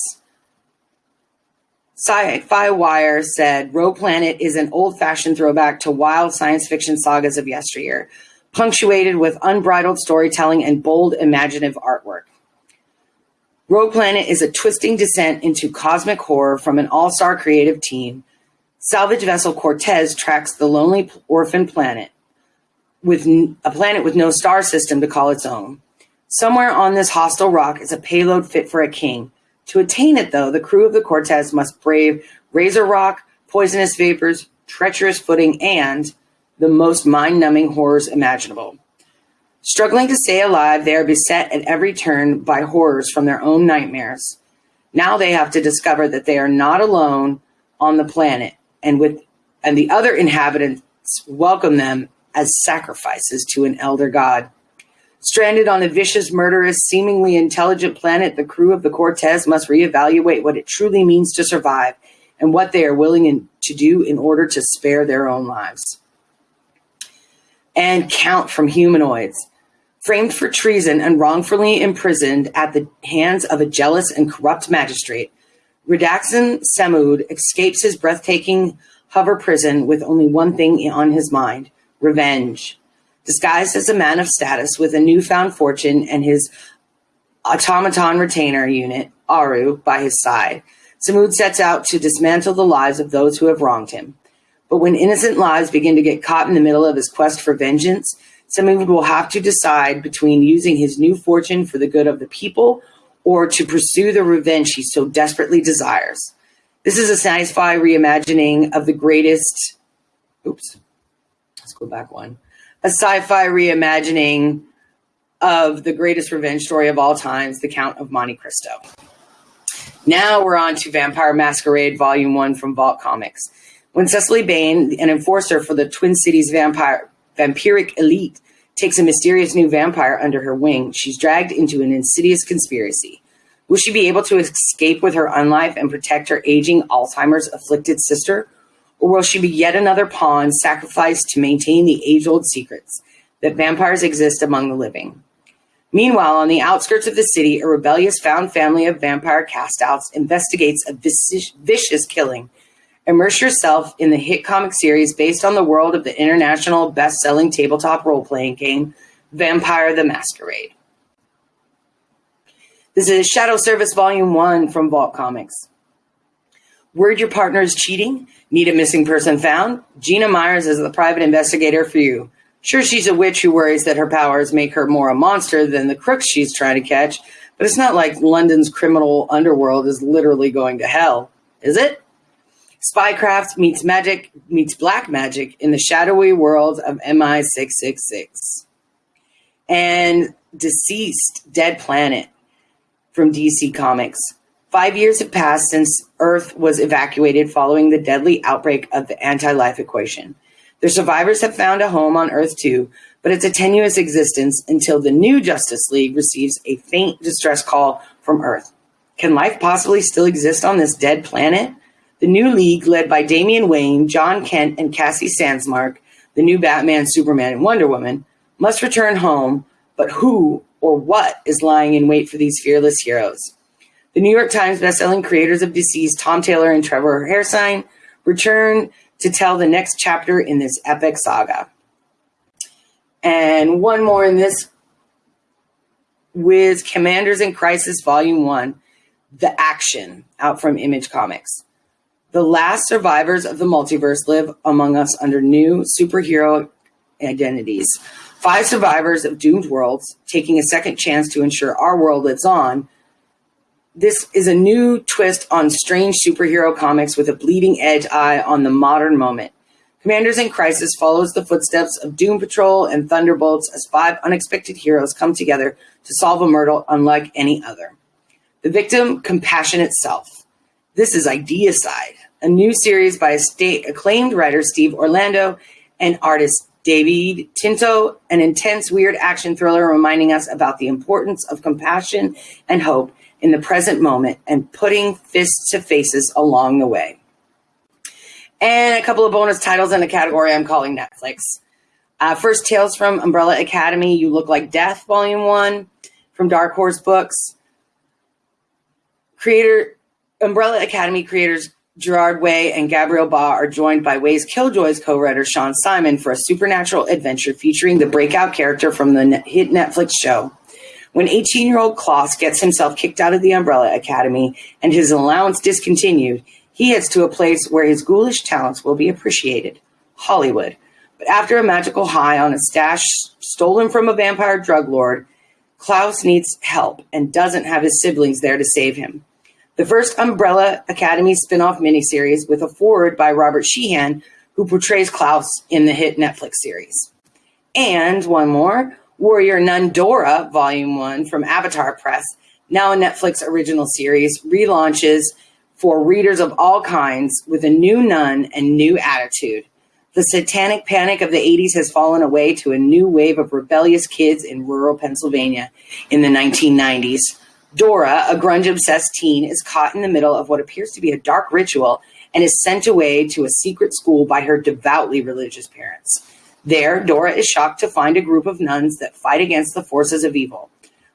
Sci Fi Wire said Rogue Planet is an old fashioned throwback to wild science fiction sagas of yesteryear punctuated with unbridled storytelling and bold imaginative artwork. Rogue Planet is a twisting descent into cosmic horror from an all star creative team. Salvage vessel Cortez tracks the lonely orphan planet with a planet with no star system to call its own. Somewhere on this hostile rock is a payload fit for a king. To attain it, though, the crew of the Cortez must brave razor rock, poisonous vapors, treacherous footing, and the most mind numbing horrors imaginable. Struggling to stay alive, they are beset at every turn by horrors from their own nightmares. Now they have to discover that they are not alone on the planet, and with and the other inhabitants welcome them as sacrifices to an elder god. Stranded on a vicious, murderous, seemingly intelligent planet, the crew of the Cortez must reevaluate what it truly means to survive and what they are willing in, to do in order to spare their own lives. And count from humanoids framed for treason and wrongfully imprisoned at the hands of a jealous and corrupt magistrate, Radaxan Samud escapes his breathtaking hover prison with only one thing on his mind revenge. Disguised as a man of status with a newfound fortune and his automaton retainer unit, Aru, by his side, Samud sets out to dismantle the lives of those who have wronged him. But when innocent lives begin to get caught in the middle of his quest for vengeance, Samud will have to decide between using his new fortune for the good of the people or to pursue the revenge he so desperately desires. This is a sci-fi reimagining of the greatest. Oops, let's go back one. A sci-fi reimagining of the greatest revenge story of all times, The Count of Monte Cristo. Now we're on to Vampire Masquerade Volume 1 from Vault Comics. When Cecily Bain, an enforcer for the Twin Cities vampire vampiric elite, takes a mysterious new vampire under her wing, she's dragged into an insidious conspiracy. Will she be able to escape with her unlife and protect her aging Alzheimer's afflicted sister? Or will she be yet another pawn sacrificed to maintain the age old secrets that vampires exist among the living? Meanwhile, on the outskirts of the city, a rebellious found family of vampire castouts investigates a vicious, vicious killing Immerse yourself in the hit comic series based on the world of the international best-selling tabletop role-playing game Vampire the Masquerade. This is Shadow Service Volume 1 from Vault Comics. Word your partner is cheating? Need a missing person found? Gina Myers is the private investigator for you. Sure, she's a witch who worries that her powers make her more a monster than the crooks she's trying to catch, but it's not like London's criminal underworld is literally going to hell, is it? Spycraft meets magic meets black magic in the shadowy world of MI666. And DCeased Dead Planet from DC Comics. Five years have passed since Earth was evacuated following the deadly outbreak of the anti life equation. The survivors have found a home on Earth too, but it's a tenuous existence until the new Justice League receives a faint distress call from Earth. Can life possibly still exist on this dead planet? The new league, led by Damian Wayne, Jon Kent, and Cassie Sandsmark, the new Batman, Superman, and Wonder Woman, must return home, but who or what is lying in wait for these fearless heroes? The New York Times bestselling creators of DCeased, Tom Taylor and Trevor Hairsine, return to tell the next chapter in this epic saga. And one more in this with Commanders in Crisis Volume 1, The Action, out from Image Comics. The last survivors of the multiverse live among us under new superhero identities. Five survivors of doomed worlds taking a second chance to ensure our world lives on. This is a new twist on strange superhero comics with a bleeding edge eye on the modern moment. Commanders in Crisis follows the footsteps of Doom Patrol and Thunderbolts as five unexpected heroes come together to solve a murder unlike any other. The victim, compassion itself. This is Ideacide, a new series by state acclaimed writer Steve Orlando and artist Davide Tinto, an intense, weird action thriller reminding us about the importance of compassion and hope in the present moment and putting fists to faces along the way. And a couple of bonus titles in a category I'm calling Netflix. Uh, first, Tales from Umbrella Academy, You Look Like Death, Volume 1 from Dark Horse Books. Creator Umbrella Academy creators Gerard Way and Gabriel Ba are joined by Way's Killjoys co-writer Shaun Simon for a supernatural adventure featuring the breakout character from the hit Netflix show. When 18 year old Klaus gets himself kicked out of the Umbrella Academy and his allowance discontinued, he heads to a place where his ghoulish talents will be appreciated Hollywood. But after a magical high on a stash stolen from a vampire drug lord, Klaus needs help and doesn't have his siblings there to save him. The first Umbrella Academy spin off miniseries with a forward by Robert Sheehan, who portrays Klaus in the hit Netflix series. And one more Warrior Nun Dora, Volume 1 from Avatar Press, now a Netflix original series, relaunches for readers of all kinds with a new nun and new attitude. The satanic panic of the 80s has fallen away to a new wave of rebellious kids in rural Pennsylvania in the 1990s. Dora, a grunge obsessed teen, is caught in the middle of what appears to be a dark ritual and is sent away to a secret school by her devoutly religious parents. There, Dora is shocked to find a group of nuns that fight against the forces of evil.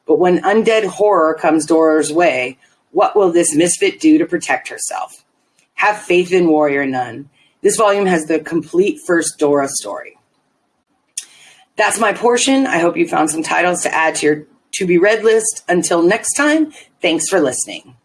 But when undead horror comes Dora's way, what will this misfit do to protect herself? Have faith in Warrior Nun. This volume has the complete first Dora story. That's my portion. I hope you found some titles to add to your to be read list. Until next time, thanks for listening.